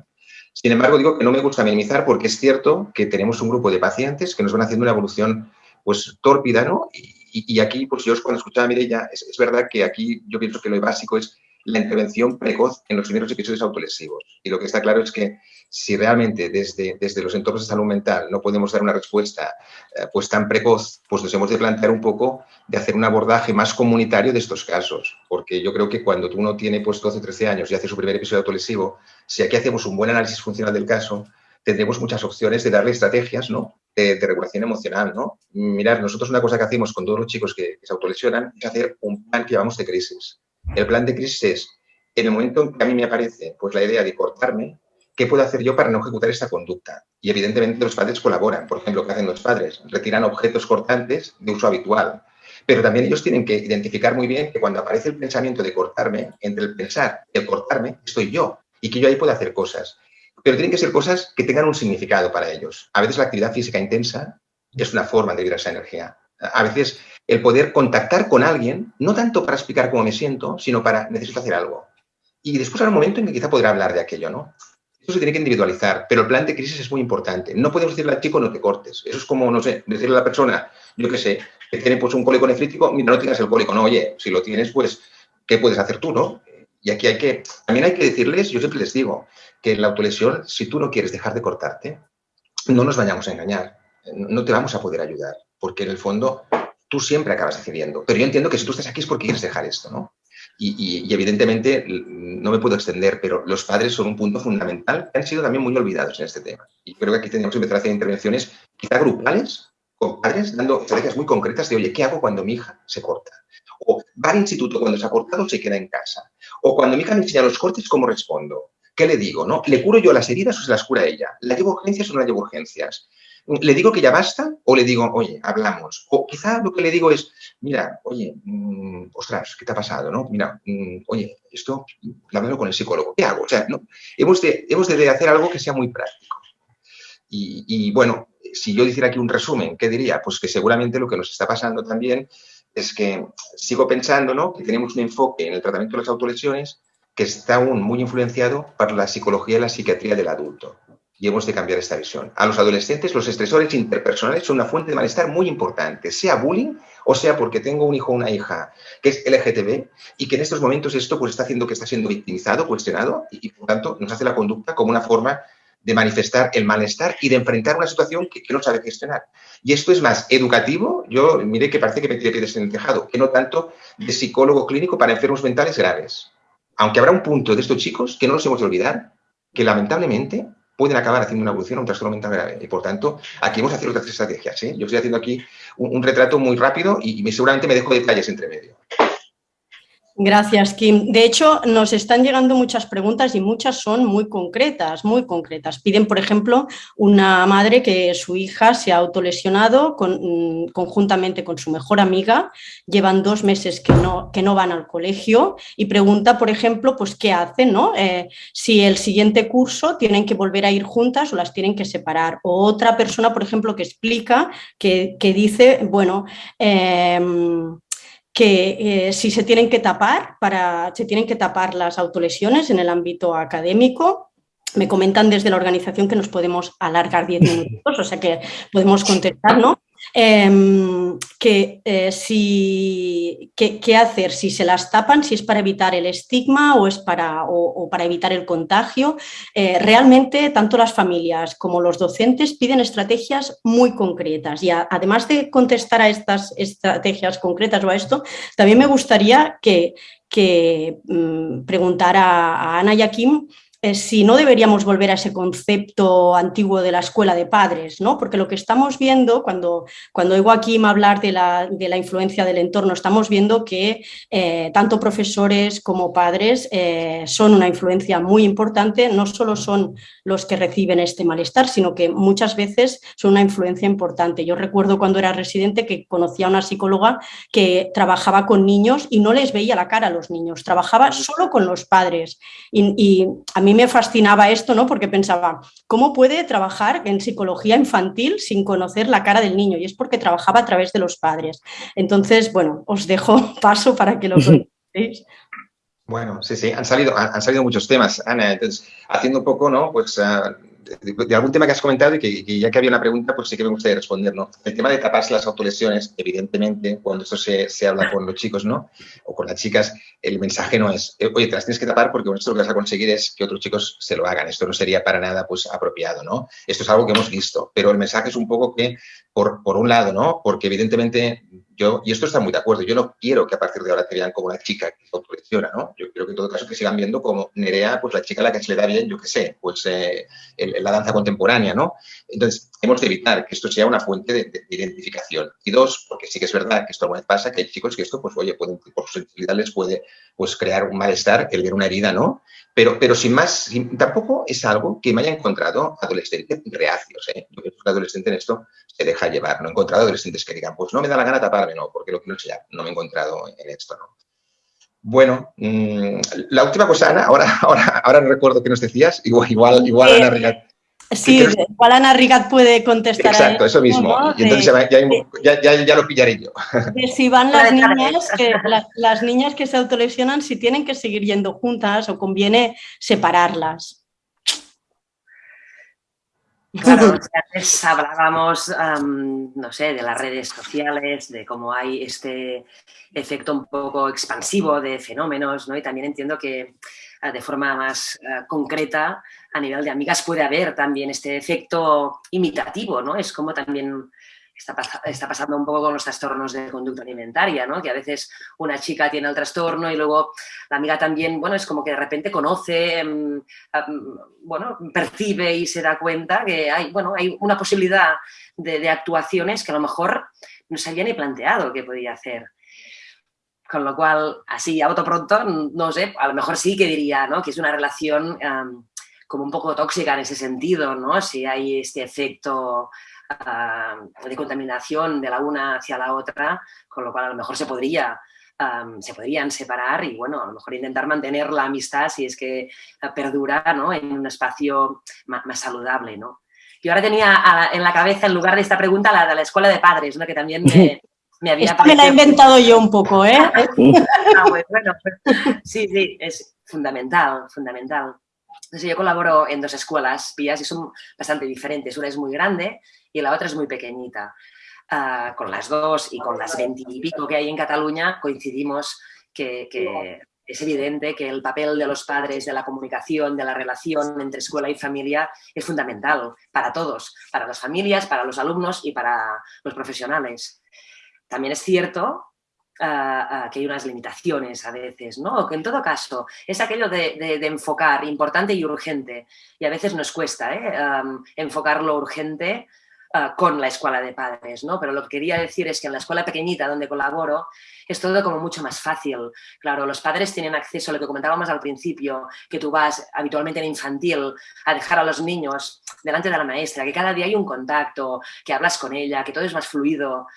Sin embargo, digo que no me gusta minimizar porque es cierto que tenemos un grupo de pacientes que nos van haciendo una evolución pues tórpida, ¿no? Y, aquí, pues yo cuando escuchaba a Mireia, es, es verdad que aquí yo pienso que lo básico es la intervención precoz en los primeros episodios autolesivos. Y lo que está claro es que si realmente desde, desde los entornos de salud mental no podemos dar una respuesta eh, pues tan precoz, pues nos hemos de plantear un poco de hacer un abordaje más comunitario de estos casos. Porque yo creo que cuando uno tiene pues 12 13 años y hace su primer episodio autolesivo, si aquí hacemos un buen análisis funcional del caso, tendremos muchas opciones de darle estrategias ¿no? de, regulación emocional. ¿no? Mirad, nosotros una cosa que hacemos con todos los chicos que, que se autolesionan es hacer un plan que llamamos de crisis. El plan de crisis es, en el momento en que a mí me aparece pues, la idea de cortarme, ¿qué puedo hacer yo para no ejecutar esta conducta? Y evidentemente los padres colaboran. Por ejemplo, ¿qué hacen los padres? Retiran objetos cortantes de uso habitual. Pero también ellos tienen que identificar muy bien que cuando aparece el pensamiento de cortarme, entre el pensar y el cortarme, estoy yo. Y que yo ahí puedo hacer cosas. Pero tienen que ser cosas que tengan un significado para ellos. A veces la actividad física intensa es una forma de vivir esa energía. A veces el poder contactar con alguien, no tanto para explicar cómo me siento, sino para necesito hacer algo. Y después habrá un momento en que quizá podrá hablar de aquello, ¿no? Esto se tiene que individualizar, pero el plan de crisis es muy importante. No podemos decirle al chico no te cortes. Eso es como, no sé, decirle a la persona, yo qué sé, que tiene pues un cólico nefrítico, mira, no tienes el cólico. No, oye, si lo tienes, pues, ¿qué puedes hacer tú, no? Y aquí hay que, también hay que decirles, yo siempre les digo, que la autolesión, si tú no quieres dejar de cortarte, no nos vayamos a engañar. No te vamos a poder ayudar porque en el fondo tú siempre acabas decidiendo. Pero yo entiendo que si tú estás aquí es porque quieres dejar esto, ¿no? Y, evidentemente no me puedo extender, pero los padres son un punto fundamental que han sido también muy olvidados en este tema. Y creo que aquí tenemos que empezar a hacer intervenciones quizá grupales, con padres, dando estrategias muy concretas de, oye, ¿qué hago cuando mi hija se corta? O va al instituto cuando se ha cortado se queda en casa. O cuando mi hija me enseña los cortes, ¿cómo respondo? ¿Qué le digo? ¿no? ¿Le curo yo las heridas o se las cura ella? ¿La llevo urgencias o no la llevo urgencias? ¿Le digo que ya basta o le digo, oye, hablamos? O quizá lo que le digo es, mira, oye, mmm, ostras, ¿qué te ha pasado? ¿no? Mira, mmm, oye, esto, háblalo con el psicólogo. ¿Qué hago? O sea, ¿no? hemos, de, hemos de hacer algo que sea muy práctico. Y, y, bueno, si yo hiciera aquí un resumen, ¿qué diría? Pues que seguramente lo que nos está pasando también es que sigo pensando ¿no? que tenemos un enfoque en el tratamiento de las autolesiones que está aún muy influenciado por la psicología y la psiquiatría del adulto. Y hemos de cambiar esta visión. A los adolescentes, los estresores interpersonales son una fuente de malestar muy importante, sea bullying o sea porque tengo un hijo o una hija que es LGTB y que en estos momentos esto pues, está haciendo que está siendo victimizado, cuestionado y, y por tanto nos hace la conducta como una forma de manifestar el malestar y de enfrentar una situación que, que, no sabe gestionar. Y esto es más educativo, yo mire que parece que me tiene piedras en el tejado, que no tanto de psicólogo clínico para enfermos mentales graves aunque habrá un punto de estos chicos que no nos hemos de olvidar, que lamentablemente pueden acabar haciendo una evolución a un trastorno mental grave. Y por tanto, aquí vamos a hacer otras estrategias. ¿eh? Yo estoy haciendo aquí un, un, retrato muy rápido y, y seguramente me dejo detalles entre medio. Gracias, Kim. De hecho, nos están llegando muchas preguntas y muchas son muy concretas, muy concretas. Piden, por ejemplo, una madre que su hija se ha autolesionado mm, conjuntamente con su mejor amiga, llevan dos meses que no, que no van al colegio y pregunta, por ejemplo, pues qué hacen, ¿no? Eh, si el siguiente curso tienen que volver a ir juntas o las tienen que separar. O otra persona, por ejemplo, que explica, que, que dice, bueno, eh, que eh, si se tienen que tapar, para, se tienen que tapar las autolesiones en el ámbito académico. Me comentan desde la organización que nos podemos alargar 10 [LAUGHS] minutos, o sea que podemos contestar, ¿no? Eh, que, eh, si, que, qué hacer, si se las tapan, si es para evitar el estigma o es para, o, para evitar el contagio. Eh, realmente, tanto las familias como los docentes piden estrategias muy concretas y además de contestar a estas estrategias concretas o a esto, también me gustaría que, mmm, preguntara a Ana y a Kim eh, si no deberíamos volver a ese concepto antiguo de la escuela de padres, ¿no? Porque lo que estamos viendo, cuando, cuando oigo a Kim hablar de la, de la influencia del entorno, estamos viendo que eh, tanto profesores como padres eh, son una influencia muy importante, no solo son los que reciben este malestar, sino que muchas veces son una influencia importante. Yo recuerdo cuando era residente que conocía a una psicóloga que trabajaba con niños y no les veía la cara a los niños, trabajaba solo con los padres. Y, y a mí mí me fascinaba esto, ¿no? Porque pensaba, ¿cómo puede trabajar en psicología infantil sin conocer la cara del niño? Y es porque trabajaba a través de los padres. Entonces, bueno, os dejo [LAUGHS] paso para que lo conozcáis. Bueno, sí, sí, han salido, han salido muchos temas, Ana. Entonces, haciendo un poco, ¿no? Pues uh, de, algún tema que has comentado y que, ya que había una pregunta, pues sí que me gustaría responder, ¿no? El tema de taparse las autolesiones, evidentemente, cuando esto se, se habla con los chicos, ¿no? O con las chicas, el mensaje no es, oye, te las tienes que tapar porque con esto lo que vas a conseguir es que otros chicos se lo hagan. Esto no sería para nada, pues, apropiado, ¿no? Esto es algo que hemos visto, pero el mensaje es un poco que, por, por un lado, ¿no? Porque evidentemente yo, y esto está muy de acuerdo, yo no quiero que a partir de ahora te vean como una chica que se autolesiona, ¿no? Yo creo que en todo caso que sigan viendo como Nerea, pues la chica a la que se le da bien, yo qué sé, pues eh, la danza contemporánea, ¿no? Entonces, hemos de evitar que esto sea una fuente de, de, identificación. Y dos, porque sí que es verdad que esto alguna vez pasa, que hay chicos que esto, pues oye, pueden, por su sensibilidad les puede pues, crear un malestar, el ver una herida, ¿no? Pero, pero sin más, sin, tampoco es algo que me haya encontrado adolescentes reacios, ¿eh? Yo creo que un adolescente en esto se deja llevar. No he encontrado adolescentes que digan, pues no me da la gana taparme, no, porque lo que no sé ya, no me he encontrado en esto, ¿no? Bueno, mmm, la última cosa, Ana, ahora, [LAUGHS] ahora, ahora no recuerdo qué nos decías, igual, igual, igual Ana Sí, igual Ana Rigat puede contestar. Exacto, eso mismo. ¿no? Y entonces de, ya, ya, ya, lo pillaré yo. si van [LAUGHS] las niñas, que, las, las niñas que se autolesionan, si tienen que seguir yendo juntas o conviene separarlas. Claro, antes hablábamos, um, no sé, de las redes sociales, de cómo hay este efecto un poco expansivo de fenómenos, ¿no? Y también entiendo que de forma más uh, concreta, a nivel de amigas, puede haber también este efecto imitativo, ¿no? Es como también está, está, pasando un poco con los trastornos de conducta alimentaria, ¿no? Que a veces una chica tiene el trastorno y luego la amiga también, bueno, es como que de repente conoce, um, um, bueno, percibe y se da cuenta que hay, bueno, hay una posibilidad de, de actuaciones que a lo mejor no se había ni planteado que podía hacer. Con lo cual, así, a voto pronto, no sé, a lo mejor sí que diría, ¿no? Que es una relación como un poco tóxica en ese sentido, ¿no? Si hay este efecto de contaminación de la una hacia la otra, con lo cual a lo mejor se podría se podrían separar y, bueno, a lo mejor intentar mantener la amistad si es que eh, perdura ¿no? en un espacio más, saludable, ¿no? Yo ahora tenía en la cabeza, en lugar de esta pregunta, la de la escuela de padres, ¿no? que también [LAUGHS] me, me había Esta me la he inventado yo un poco, ¿eh? [LAUGHS] ah, bueno, sí, sí, es fundamental, fundamental. Entonces yo colaboro en dos escuelas, pillas, y son bastante diferentes. Una es muy grande y la otra es muy pequeñita. Ah, con las dos y con las veintipico que hay en Cataluña, coincidimos que, es evidente que el papel de los padres, de la comunicación, de la relación entre escuela y familia es fundamental para todos, para las familias, para los alumnos y para los profesionales. También es cierto ah, ah, que hay unas limitaciones a veces, ¿no? Que en todo caso es aquello de, enfocar importante y urgente. Y a veces nos cuesta ¿eh? enfocar lo urgente Ah, con la escuela de padres, ¿no? Pero lo que quería decir es que en la escuela pequeñita donde colaboro es todo como mucho más fácil. Claro, los padres tienen acceso a lo que comentábamos al principio, que tú vas habitualmente en infantil a dejar a los niños delante de la maestra, que cada día hay un contacto, que hablas con ella, que todo es más fluido.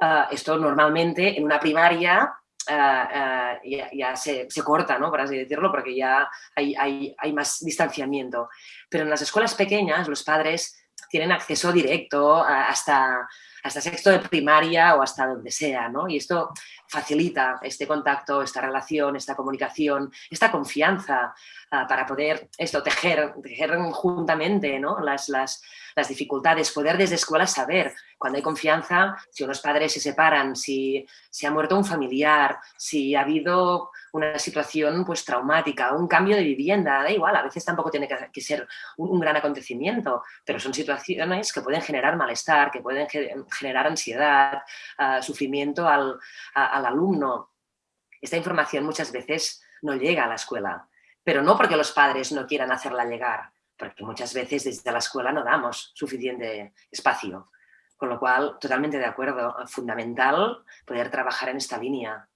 Ah, esto normalmente en una primaria ah, ya, se, corta, ¿no? por así decirlo, porque ya hay, hay, más distanciamiento. Pero en las escuelas pequeñas los padres tienen acceso directo hasta, hasta sexto de primaria o hasta donde sea, ¿no? Y esto facilita este contacto, esta relación, esta comunicación, esta confianza ah, para poder esto, tejer, tejer juntamente ¿no? las, las, las dificultades, poder desde escuela saber cuando hay confianza, si unos padres se separan, si se ha muerto un familiar, si ha habido una situación pues traumática, un cambio de vivienda, da igual, a veces tampoco tiene que, ser un, gran acontecimiento, pero son situaciones que pueden generar malestar, que pueden generar ansiedad, ah, sufrimiento al, al alumno. Esta información muchas veces no llega a la escuela, pero no porque los padres no quieran hacerla llegar, porque muchas veces desde la escuela no damos suficiente espacio. Con lo cual, totalmente de acuerdo, fundamental poder trabajar en esta línea.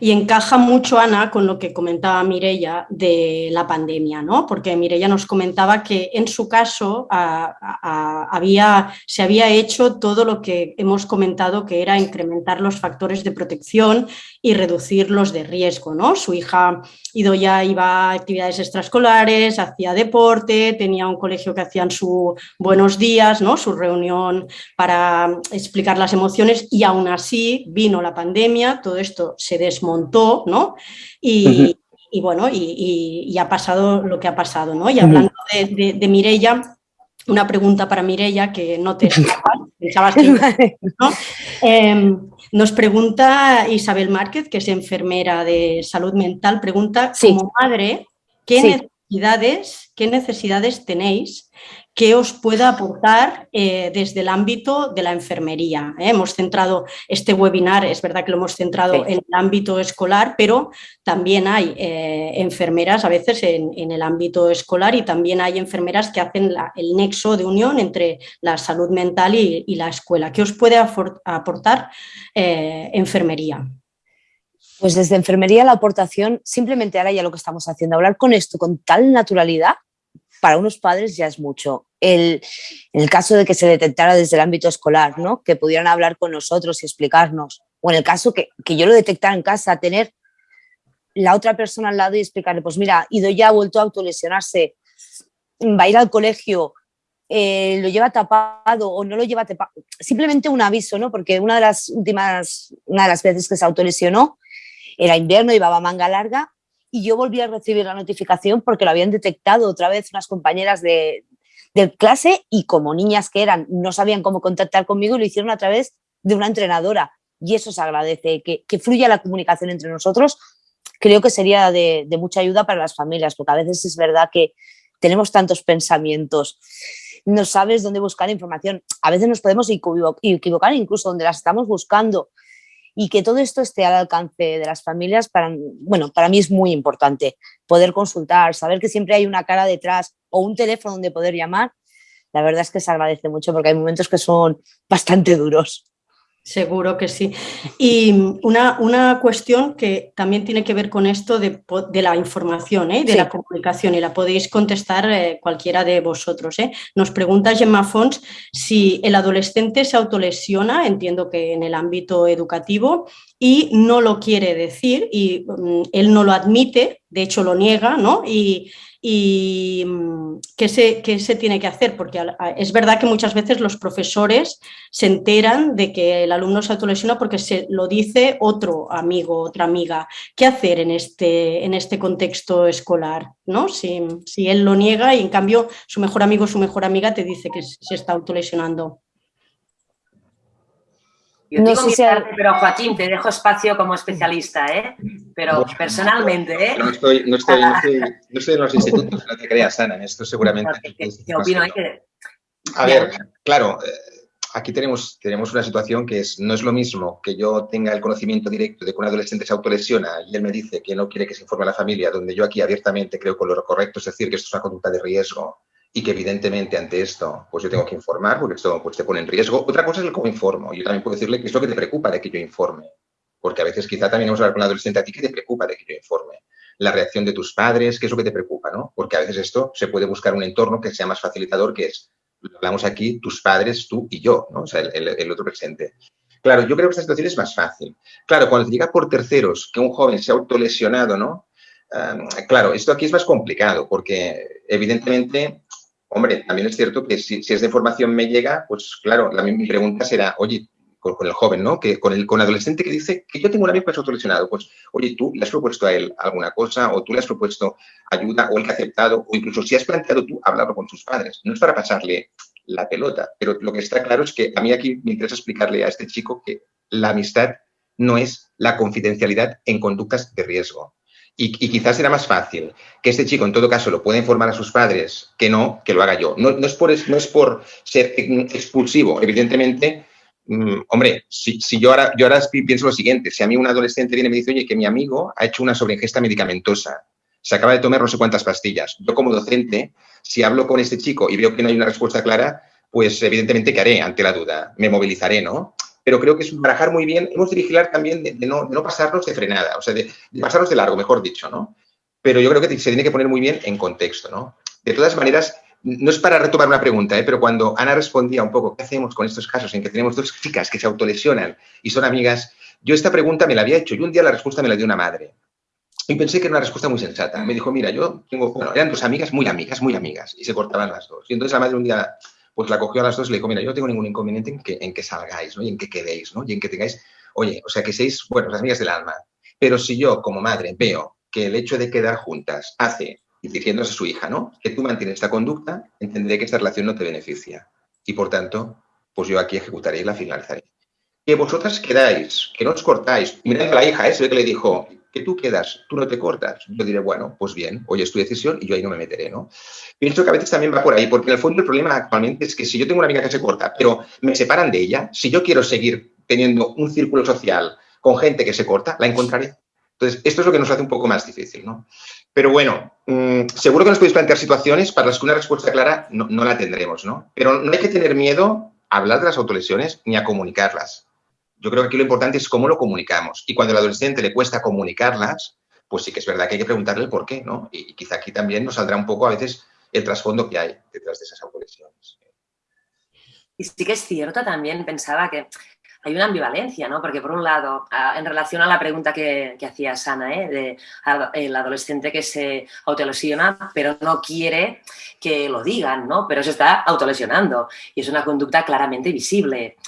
Y encaja mucho, Ana, con lo que comentaba Mirella de la pandemia, ¿no? Porque Mirella nos comentaba que en su caso se había hecho todo lo que hemos comentado, que era incrementar los factores de protección y reducir los de riesgo, ¿no? Su hija ya iba a actividades extraescolares, hacía deporte, tenía un colegio que hacían su buenos días, ¿no? Su reunión para explicar las emociones y aún así vino la pandemia, todo esto se desmontó, ¿no? Y, bueno, y, ha pasado lo que ha pasado, ¿no? Y hablando de, de, Mirella, una pregunta para Mirella que no te [LAUGHS] pensabas que ¿no? Em, nos pregunta Isabel Márquez, que es enfermera de salud mental, pregunta, como madre, ¿qué necesidades, ¿qué necesidades tenéis que os pueda aportar eh, desde el ámbito de la enfermería. ¿eh? Hemos centrado este webinar, es verdad que lo hemos centrado en el ámbito escolar, pero también hay eh, enfermeras a veces en, el ámbito escolar y también hay enfermeras que hacen el nexo de unión entre la salud mental y, y la escuela. ¿Qué os puede aportar enfermería? Pues desde enfermería la aportación, simplemente ahora ya lo que estamos haciendo, hablar con esto con tal naturalidad, para unos padres ya es mucho. El, en el caso de que se detectara desde el ámbito escolar, ¿no? que pudieran hablar con nosotros y explicarnos, o en el caso que, que yo lo detectara en casa, tener la otra persona al lado y explicarle, pues mira, Ido ya ha vuelto a autolesionarse, va a ir al colegio, eh, lo lleva tapado o no lo lleva tapado. Simplemente un aviso, ¿no? Porque una de las últimas, una de las veces que se autolesionó era invierno, llevaba manga larga y yo volví a recibir la notificación porque lo habían detectado otra vez unas compañeras de, clase y como niñas que eran no sabían cómo contactar conmigo lo hicieron a través de una entrenadora. Y eso se agradece, que, que fluya la comunicación entre nosotros. Creo que sería de, mucha ayuda para las familias porque a veces es verdad que tenemos tantos pensamientos no sabes dónde buscar información. A veces nos podemos equivocar incluso donde las estamos buscando y que todo esto esté al alcance de las familias, para, bueno, para mí es muy importante poder consultar, saber que siempre hay una cara detrás o un teléfono donde poder llamar. La verdad es que se agradece mucho porque hay momentos que son bastante duros. Seguro que sí. Y una, una, cuestión que también tiene que ver con esto de, de la información, ¿eh? de la comunicación, y la podéis contestar eh, cualquiera de vosotros. ¿eh? Nos pregunta Gemma Fons si el adolescente se autolesiona, entiendo que en el ámbito educativo, y no lo quiere decir, y mm, él no lo admite, de hecho lo niega, ¿no? Y, y mm, ¿qué se, qué se, tiene que hacer, porque es verdad que muchas veces los profesores se enteran de que el alumno se autolesiona porque se lo dice otro amigo, otra amiga. ¿Qué hacer en este, en este contexto escolar? ¿no? Si, si él lo niega y en cambio su mejor amigo o su mejor amiga te dice que se está autolesionando. Yo no sé si pero Joaquín, te dejo espacio como especialista, ¿eh? Pero personalmente, ¿eh? No estoy, no estoy, no estoy, [LAUGHS] no estoy en los institutos, no te creas, Ana, en esto seguramente. ¿Qué, opino? A ver, claro, eh, aquí tenemos, tenemos una situación que es, no es lo mismo que yo tenga el conocimiento directo de que un adolescente se autolesiona y él me dice que no quiere que se informe a la familia, donde yo aquí abiertamente creo que lo correcto es decir que esto es una conducta de riesgo y que evidentemente ante esto pues yo tengo que informar porque esto pues, te pone en riesgo. Otra cosa es el cómo informo. Yo también puedo decirle qué es lo que te preocupa de que yo informe. Porque a veces quizá también vamos a hablar con un adolescente a ti qué te preocupa de que yo informe. La reacción de tus padres, qué es lo que te preocupa, ¿no? Porque a veces esto se puede buscar un entorno que sea más facilitador, que es, hablamos aquí, tus padres, tú y yo, ¿no? O sea, el, otro presente. Claro, yo creo que esta situación es más fácil. Claro, cuando llega por terceros que un joven se ha autolesionado, ¿no? claro, esto aquí es más complicado porque evidentemente Hombre, también es cierto que si, es de formación me llega, pues claro, la, mi pregunta será, oye, con, el joven, ¿no? Que con el, con adolescente que dice que yo tengo un amigo que es autolesionado, pues, oye, tú le has propuesto a él alguna cosa o tú le has propuesto ayuda o él que ha aceptado o incluso si has planteado tú hablarlo con sus padres. No es para pasarle la pelota, pero lo que está claro es que a mí aquí me interesa explicarle a este chico que la amistad no es la confidencialidad en conductas de riesgo. Y, quizás será más fácil que este chico, en todo caso, lo pueda informar a sus padres que no, que lo haga yo. No, es, por, no es por ser expulsivo, evidentemente. Mm, hombre, si, yo, ahora, yo ahora pienso lo siguiente, si a mí un adolescente viene y me dice, oye, que mi amigo ha hecho una sobreingesta medicamentosa, se acaba de tomar no sé cuántas pastillas. Yo como docente, si hablo con este chico y veo que no hay una respuesta clara, pues evidentemente, ¿qué haré ante la duda? Me movilizaré, ¿no? Pero creo que es barajar muy bien. Hemos de vigilar también de, no, pasarnos de frenada, o sea, de, pasarnos de largo, mejor dicho, ¿no? Pero yo creo que se tiene que poner muy bien en contexto, ¿no? De todas maneras, no es para retomar una pregunta, ¿eh? pero cuando Ana respondía un poco, ¿qué hacemos con estos casos en que tenemos dos chicas que se autolesionan y son amigas? Yo esta pregunta me la había hecho y un día la respuesta me la dio una madre. Y pensé que era una respuesta muy sensata. Me dijo, mira, yo tengo, bueno, eran dos amigas, muy amigas, muy amigas, y se cortaban las dos. Y entonces la madre un día pues la cogió a las dos y le dijo, mira, yo no tengo ningún inconveniente en que, en que salgáis, ¿no? Y en que quedéis, ¿no? Y en que tengáis, oye, o sea, que seáis, bueno, las amigas del alma. Pero si yo, como madre, veo que el hecho de quedar juntas hace, y diciéndose a su hija, ¿no? Que tú mantienes esta conducta, entenderé que esta relación no te beneficia. Y por tanto, pues yo aquí ejecutaré y la finalizaré. Que vosotras quedáis, que no os cortáis. Mirad a la hija, ¿eh? Se ve que le dijo, que tú quedas, tú no te cortas. Yo diré, bueno, pues bien, hoy es tu decisión y yo ahí no me meteré, ¿no? Pienso que a veces también va por ahí, porque en el fondo el problema actualmente es que si yo tengo una amiga que se corta, pero me separan de ella, si yo quiero seguir teniendo un círculo social con gente que se corta, la encontraré. Entonces, esto es lo que nos hace un poco más difícil, ¿no? Pero bueno, mm, seguro que nos podéis plantear situaciones para las que una respuesta clara no, no la tendremos, ¿no? Pero no hay que tener miedo a hablar de las autolesiones ni a comunicarlas. Yo creo que aquí lo importante es cómo lo comunicamos. Y cuando al adolescente le cuesta comunicarlas, pues sí que es verdad que hay que preguntarle el por qué, ¿no? Y, quizá aquí también nos saldrá un poco a veces el trasfondo que hay detrás de esas autolesiones. Y sí que es cierto también, pensaba que hay una ambivalencia, ¿no? Porque por un lado, en relación a la pregunta que, hacía Sana, ¿eh? de el adolescente que se autolesiona, pero no quiere que lo digan, ¿no? Pero se está autolesionando y es una conducta claramente visible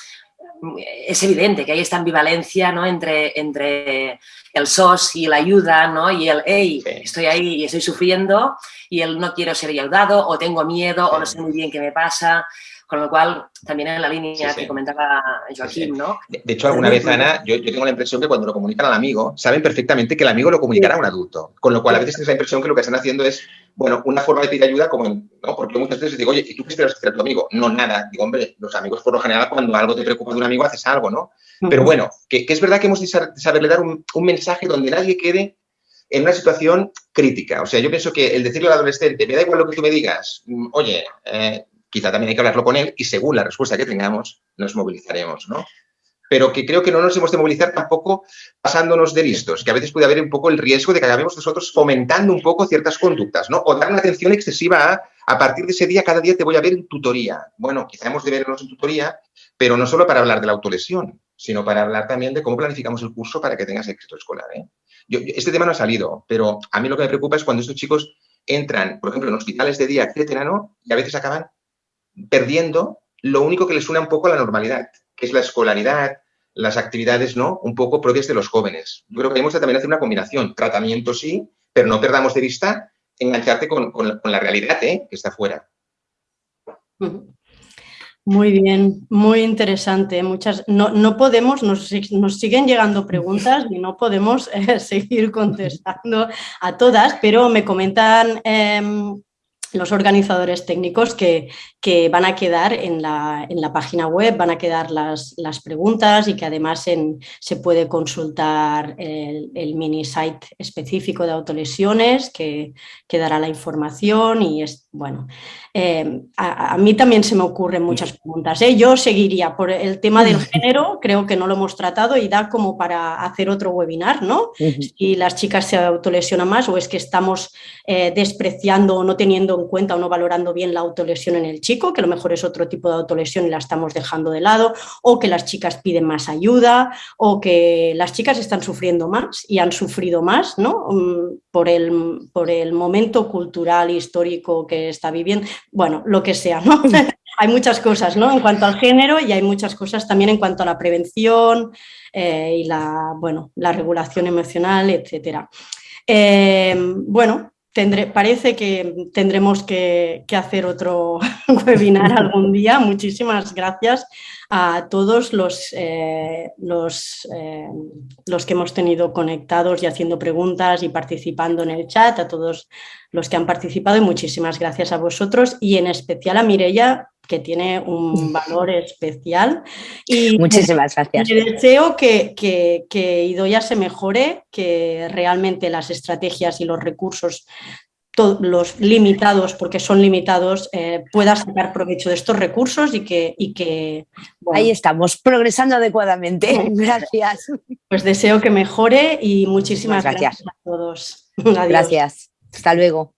es evidente que hay esta ambivalencia ¿no? entre, entre el SOS y la ayuda, ¿no? Y el, hey, estoy ahí y estoy sufriendo, y el no quiero ser ayudado, o tengo miedo, o no sé muy bien qué me pasa. Con lo cual, también en la línea que comentaba Joaquín, ¿no? De, hecho, alguna vez, Ana, yo, tengo la impresión que cuando lo comunican al amigo, saben perfectamente que el amigo lo comunicará a un adulto. Con lo cual, a veces tienes la impresión que lo que están haciendo es, bueno, una forma de pedir ayuda como, ¿no? Porque muchas veces digo, oye, ¿y tú qué esperas que sea tu amigo? No, nada. Digo, hombre, los amigos por lo general cuando algo te preocupa de un amigo haces algo, ¿no? Pero bueno, que, es verdad que hemos de saberle dar un, mensaje donde nadie quede en una situación crítica. O sea, yo pienso que el decirle al adolescente, me da igual lo que tú me digas, mm, oye, eh, quizá también hay que hablarlo con él y según la respuesta que tengamos, nos movilizaremos, ¿no? pero que creo que no nos hemos de movilizar tampoco pasándonos de listos, que a veces puede haber un poco el riesgo de que acabemos nosotros fomentando un poco ciertas conductas, ¿no? O dar una atención excesiva a, a partir de ese día, cada día te voy a ver en tutoría. Bueno, quizá hemos de vernos en tutoría, pero no solo para hablar de la autolesión, sino para hablar también de cómo planificamos el curso para que tengas éxito escolar. ¿eh? este tema no ha salido, pero a mí lo que me preocupa es cuando estos chicos entran, por ejemplo, en hospitales de día, etcétera, ¿no? Y a veces acaban perdiendo lo único que les suena un poco a la normalidad, que es la escolaridad, las actividades, ¿no? Un poco propias de los jóvenes. Yo creo que tenemos que también hacer una combinación. Tratamiento sí, pero no perdamos de vista engancharte con, la, realidad ¿eh? que está afuera. Muy bien, muy interesante. Muchas, no, no podemos, nos, nos, siguen llegando preguntas y no podemos eh, [LAUGHS] seguir contestando a todas, pero me comentan em, los organizadores técnicos que, que van a quedar en la, en la, página web, van a quedar las, las preguntas y que además se puede consultar el, el, mini site específico de autolesiones que, que dará la información y es, bueno, eh, a, mí también se me ocurren muchas preguntas. ¿eh? Yo seguiría por el tema del [LAUGHS] género, creo que no lo hemos tratado y da como para hacer otro webinar, ¿no? Si las chicas se autolesionan más o es que estamos eh, despreciando o no teniendo en cuenta o no valorando bien la autolesión en el chico, que a lo mejor es otro tipo de autolesión y la estamos dejando de lado, o que las chicas piden más ayuda, o que las chicas están sufriendo más y han sufrido más, ¿no? Mm, por el, por el momento cultural, histórico que está viviendo bueno, lo que sea, ¿no? [LAUGHS] hay muchas cosas, ¿no? En cuanto al género y hay muchas cosas también en cuanto a la prevención eh, y la, bueno, la regulación emocional, etcétera. Eh, bueno, Tendré, parece que tendremos que, hacer otro [LAUGHS] webinar algún día. Muchísimas gracias a todos los, eh, los, los, que hemos tenido conectados y haciendo preguntas y participando en el chat, a todos los que han participado y muchísimas gracias a vosotros y en especial a Mireia que tiene un valor especial. Y [LAUGHS] Muchísimas gracias. deseo que, que, Idoya se mejore, que realmente las estrategias y los recursos los limitados, porque son limitados, eh, pueda sacar provecho de estos recursos y que... Y que Ahí estamos, progresando adecuadamente. [LAUGHS] Gracias. Pues deseo que mejore y muchísimas gracias. a todos. [LAUGHS] Gracias. Hasta luego.